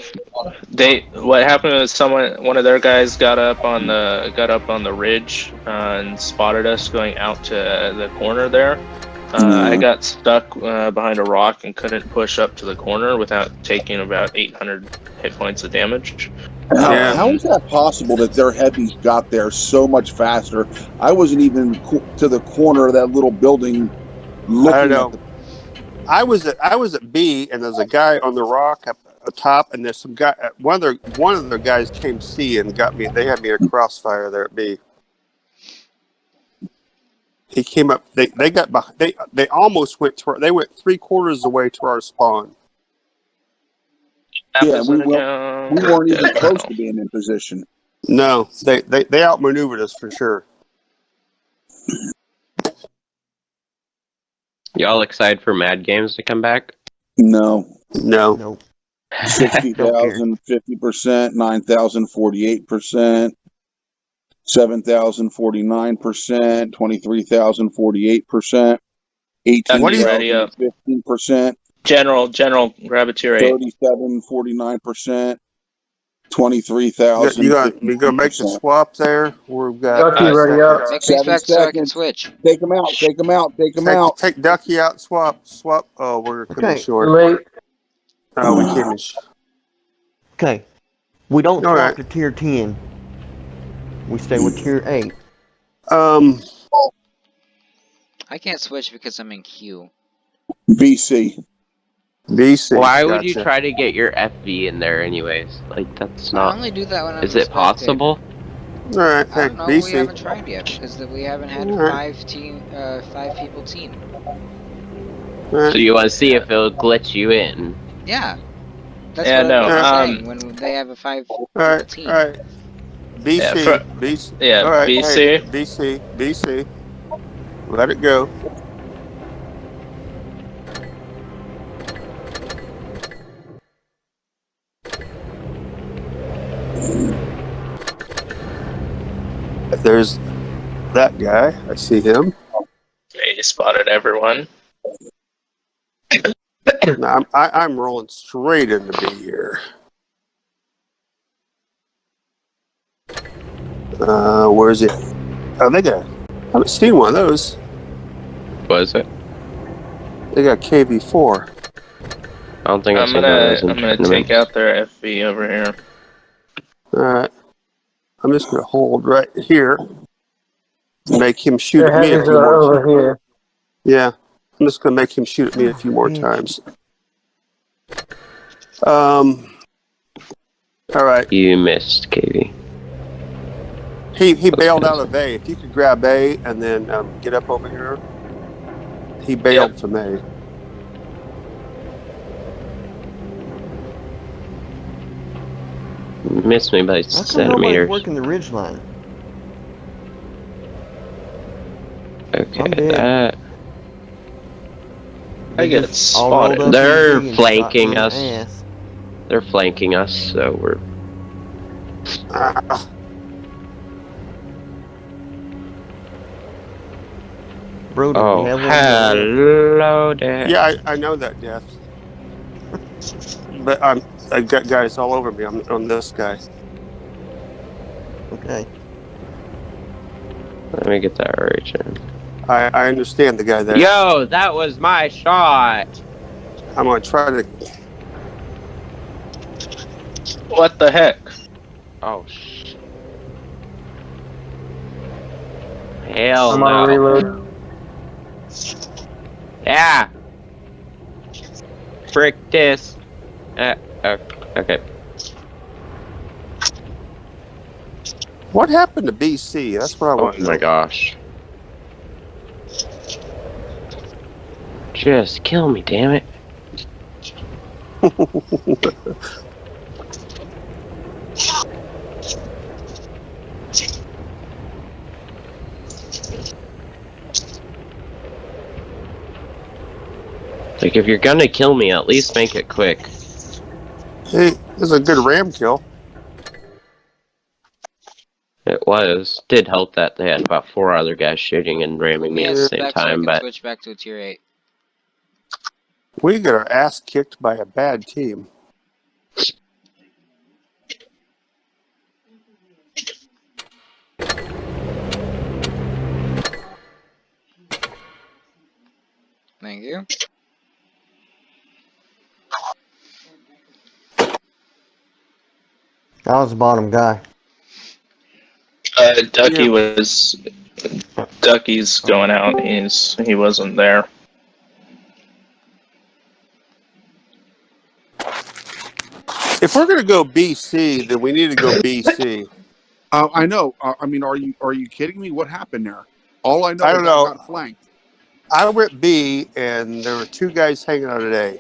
they what happened was someone one of their guys got up on the got up on the ridge uh, and spotted us going out to the corner there. Uh, I Mhm. got stuck uh, behind a rock and couldn't push up to the corner without taking about 800 hit points of damage. How, Yeah. how is that possible that their heavies got there so much faster? I wasn't even co- to the corner of that little building looking I at know. the I was at I was at B, and there's a guy on the rock up atop, and there's some guy. uh, One of their one of their guys came C and got me. They had me in a crossfire there at B. He came up. They they got behind. They they almost went to. Our, they went three quarters of the way to our spawn. Yeah, we weren't- We weren't even close to being in position. No, they they they outmaneuvered us for sure. Y'all excited for Mad Games to come back? No. No, Nope. 60,000, 50%, 9,000, 48%, 7,000, 49%, 23,000, 48%, What do you- 18,000, 15%, uh, General, General, grab a tier eight. 37, 49%, Twenty-three You thousand. got you gonna make the swap there? We've got Ducky, ready up. Make me Seven spec so I can seconds. switch. Take them out. Take them out. Take them take, out. take Ducky out. Swap. Swap. Oh, we're coming Okay. Short. late. Oh, we came in. Okay. We don't All swap right. to tier 10. We stay with tier 8. Um. I can't switch because I'm in queue. BC. BC. Why would you try to get your FV in there anyways? Like that's not... I not. only do that when I'm Is it possible? All right. I don't know. We haven't tried yet because we haven't had a five team, uh, five people team. All right. So you want to see if it'll glitch you in? Yeah. That's Yeah, what no, I'm um, saying. When they have a five All right. team. All right. BC. Yeah, for- BC. Yeah, right. BC. Hey, BC. BC. Let it go. There's that guy. I see him. Okay, you spotted everyone. I'm, I, I'm rolling straight into B here. Uh, where's it? Oh, they got. I haven't seen one of those. What is it? They got KV4. I don't think I I'm saw gonna those I'm gonna take out their FV over here. All right. I'm just gonna hold right here. Make him shoot Their at me a few are more. over here. Yeah, I'm just gonna make him shoot at me a few more Bitch. times. Um. All right. You missed, KV. He he bailed out of A. If you could grab A and then um, get up over here. He bailed from A. Missed me by How come nobody's centimeters. working the ridge line? Okay, that. I get Just all rolled spotted. They're flanking us. me in the ass. They're flanking us, so we're. Ah, Bro, Oh, we have one of those? hello there. yeah, I, I know that death. But I'm I got guys all over me. I'm on this guy. Okay. Let me get that right. Jen. I, I understand the guy there. Yo, that was my shot. I'm gonna try to. What the heck? Oh sh. Hell I'm no. on reload. Yeah. Frick this. Uh, uh, okay. What happened to BC? That's what I Oh want to my gosh. Just kill me, damn it. Like, if you're gonna kill me, at least make it quick. Hey, this is a good ram kill. It was. Did help that they had about four other guys shooting and ramming me Yeah, at the same I time, can but switch back to a tier eight. We got our ass kicked by a bad team. Thank you. I was the bottom guy. Uh, Ducky Yeah. was Ducky's going out. He's he wasn't there. If we're gonna go BC, then we need to go BC. Uh, I know. Uh, I mean, are you are you kidding me? What happened there? All I know I is don't I know. got flanked. I went B, and there were two guys hanging out at A.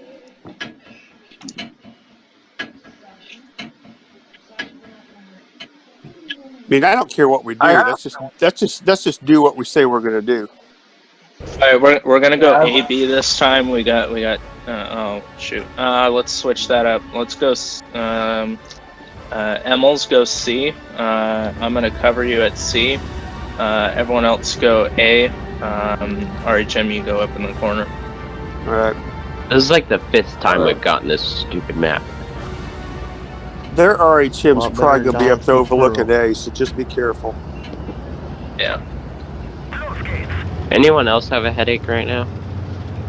I mean, I don't care what we do. I- Let's just let's just let's just do what we say we're gonna do. All right, we're, we're gonna go Yeah. A B this time. We got we got. Uh, oh shoot. Uh, let's switch that up. Let's go. s- Um, uh, Emils go C. Uh, I'm gonna cover you at C. Uh, everyone else go A. Um, RHM, you go up in the corner. All right. This is like the fifth time we've gotten this stupid map. Their RHM's Lot probably gonna be up to overlooking A, so just be careful. Yeah. Anyone else have a headache right now?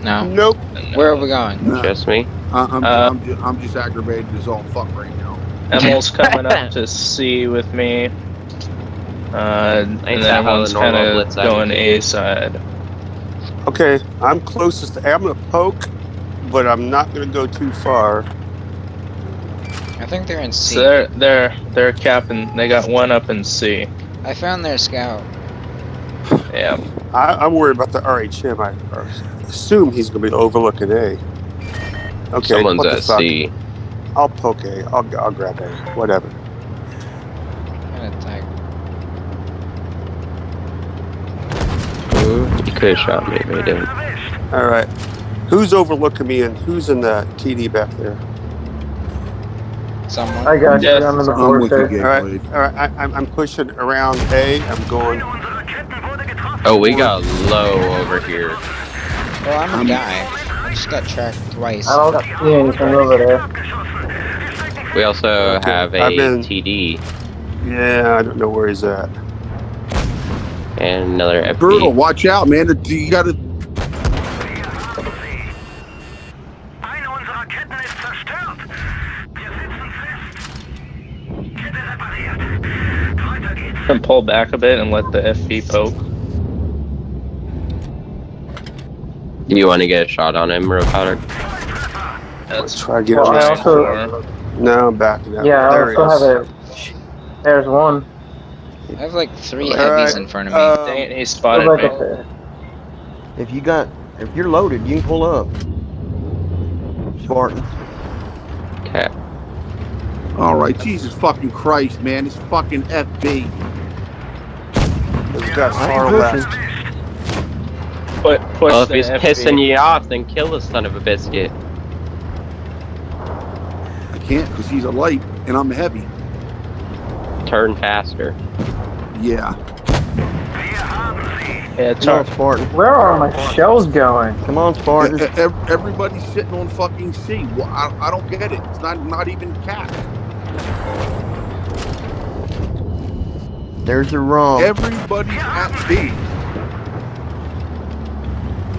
No. Nope. Where are we going? No, Just me? I, I'm, Uh, I'm, just, I'm just aggravated as all fuck right now. Emil's coming up to C with me. Uh, and then that how everyone's kind of going A side. Okay, I'm closest. To, I'm gonna poke, but I'm not gonna go too far. I think they're in C. So they're they're they're capping. They got one up in C. I found their scout. Yeah. I, I'm worried about the RHM. I assume he's gonna be overlooking A. Okay, Someone's at fuck. C. I'll poke A. I'll, I'll grab A. Whatever. Kind. Ooh, you could have shot me, but you didn't. All right. Who's overlooking me and who's in the TD back there? Someone. I got you. I'm in the board there. All right. Gameblade. All right. I, I'm, I'm pushing around A. I'm going. Oh, we got low over here. Well, I'm a I'm- guy. I just got tracked twice. I don't see anything over there. We also Okay, have a I've been- TD Yeah, I don't know where he's at. and another FP. Brutal, watch out, man. You gotta. Weiter geht's. And pull back a bit and let the FV poke. Do you want to get a shot on him, real powder? That's Try to get Well, him. I also, No, I'm backing up. yeah, I there he also have a. There's one. I have like three All heavies right, in front of me. uh, Dang it, he spotted back me. If you got, if you're loaded, you can pull up. Spartan. Okay. All right, Jesus fucking Christ, man. It's fucking FV. He's got far left. pushing. Put, push Well, if he's FV. pissing you off, then kill the son of a biscuit. I can't because he's a light and I'm heavy. Turn faster. Yeah. Yeah, Come on, tar- Spartan. Where are my shells going? Come on, Spartan. Everybody's sitting on fucking C. Well, I, I don't get it. It's not not even capped. There's a ROM. Everybody's at B.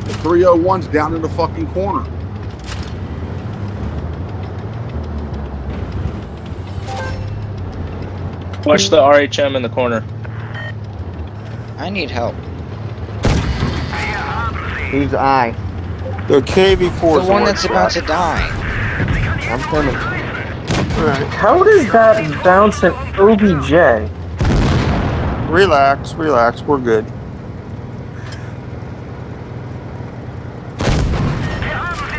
The 301's down in the fucking corner. watch the RHM in the corner. I need help. Who's I? The KV4 The one that's about to die. I'm coming. Right. How does that bounce an OBJ? Relax, relax. We're good. Wir haben sie.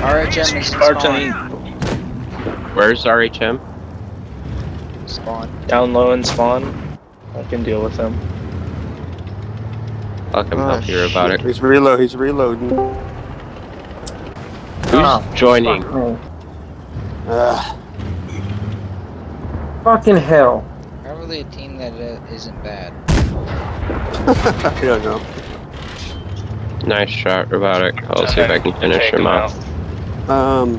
RHM is Spartan spawn. Where's RHM? Spawn. down low and spawn. I can deal with him. I'll come Oh, help you about it. He's reload. He's reloading. Who's Oh, joining? Fuck Fucking hell. Probably a team that uh, isn't bad. I don't know. Nice shot, robotic. I'll see if I can finish him him off. Um,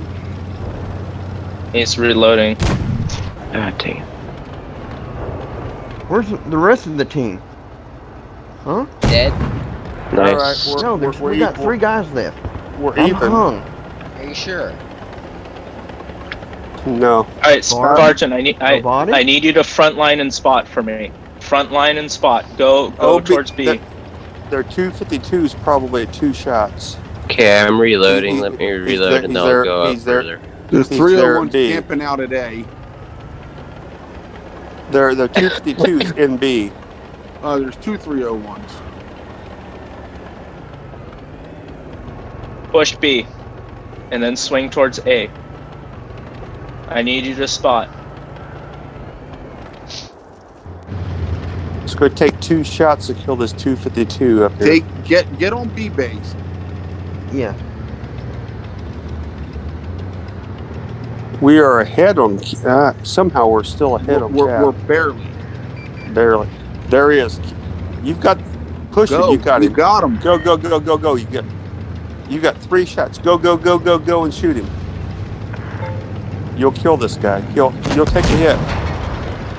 He's reloading. Ah, dang. Where's the rest of the team? Huh? Dead? Nice. All right, we're- No, there's, we're we got equal. three guys left. we're I'm even. hung. Are you sure? No. All right, Spartan? Spartan. I need I, Robotic? I need you to front line and spot for me. Front line and spot. Go go Oh, towards B. that- Their 252s probably two shots. Okay, I'm reloading. He- Let me reload there- and then there- I'll go up there. further. The He's there 301's B. camping out at A. Their their 252s in B. Uh, there's two 301s. Push B, and then swing towards A. I need you to spot. It's going to take two shots to kill this 252 up here. Take get get on B base. Yeah. We are ahead on. Uh, somehow we're still ahead We're, on we're, Cap. we're barely. Barely. There he is. You've got push Go. it. You got you him. got him. Go go go go go. You got you got three shots. Go go go go go and shoot him. You'll kill this guy. He'll you'll take a hit.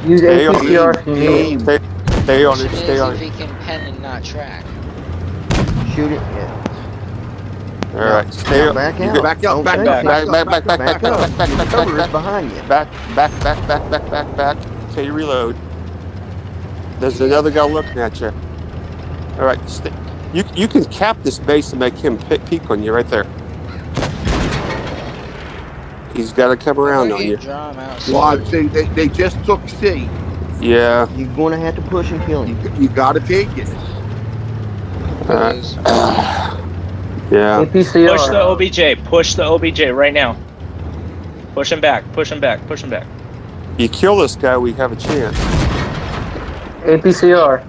Use Stay on APCR if you need. Aim. Stay, stay on it. Question Stay is on if it. he can pen and not track. Shoot it. Yeah. All right. Stay Now on. back you out. get- Back up, Don't back take up, it. Back back back back Back back back up. back Your back cover is back behind you. back back back back back back back until you reload. There's another guy looking at you. All right. Stay. You you can cap this base and make him pe- peek on you right there. He's got to come around on you. Draw him out. Well, they, they, they just took C. Yeah. You're going to have to push and kill You, him. you got to take it. Uh, yeah. APCR. Push the OBJ. Push the OBJ right now. Push him back. Push him back. Push him back. You kill this guy, we have a chance. APCR.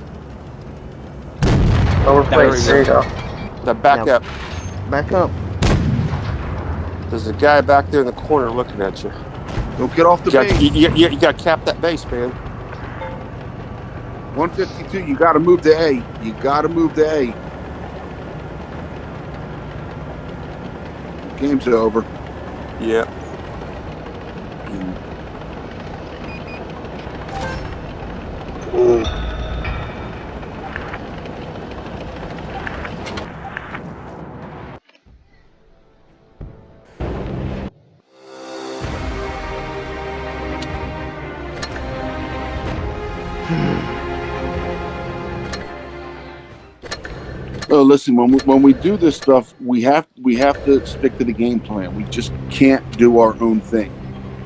Lower There place. we There you go. Now back Now- up. Back up. There's a guy back there in the corner looking at you. Don't get off the You base. you, you, you, you got to cap that base, man. 152, you got to move to A. You got to move to A. Game's over. Yeah. Listen, when we, when we do this stuff, we have we have to stick to the game plan. We just can't do our own thing.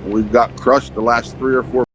We've got crushed the last three or four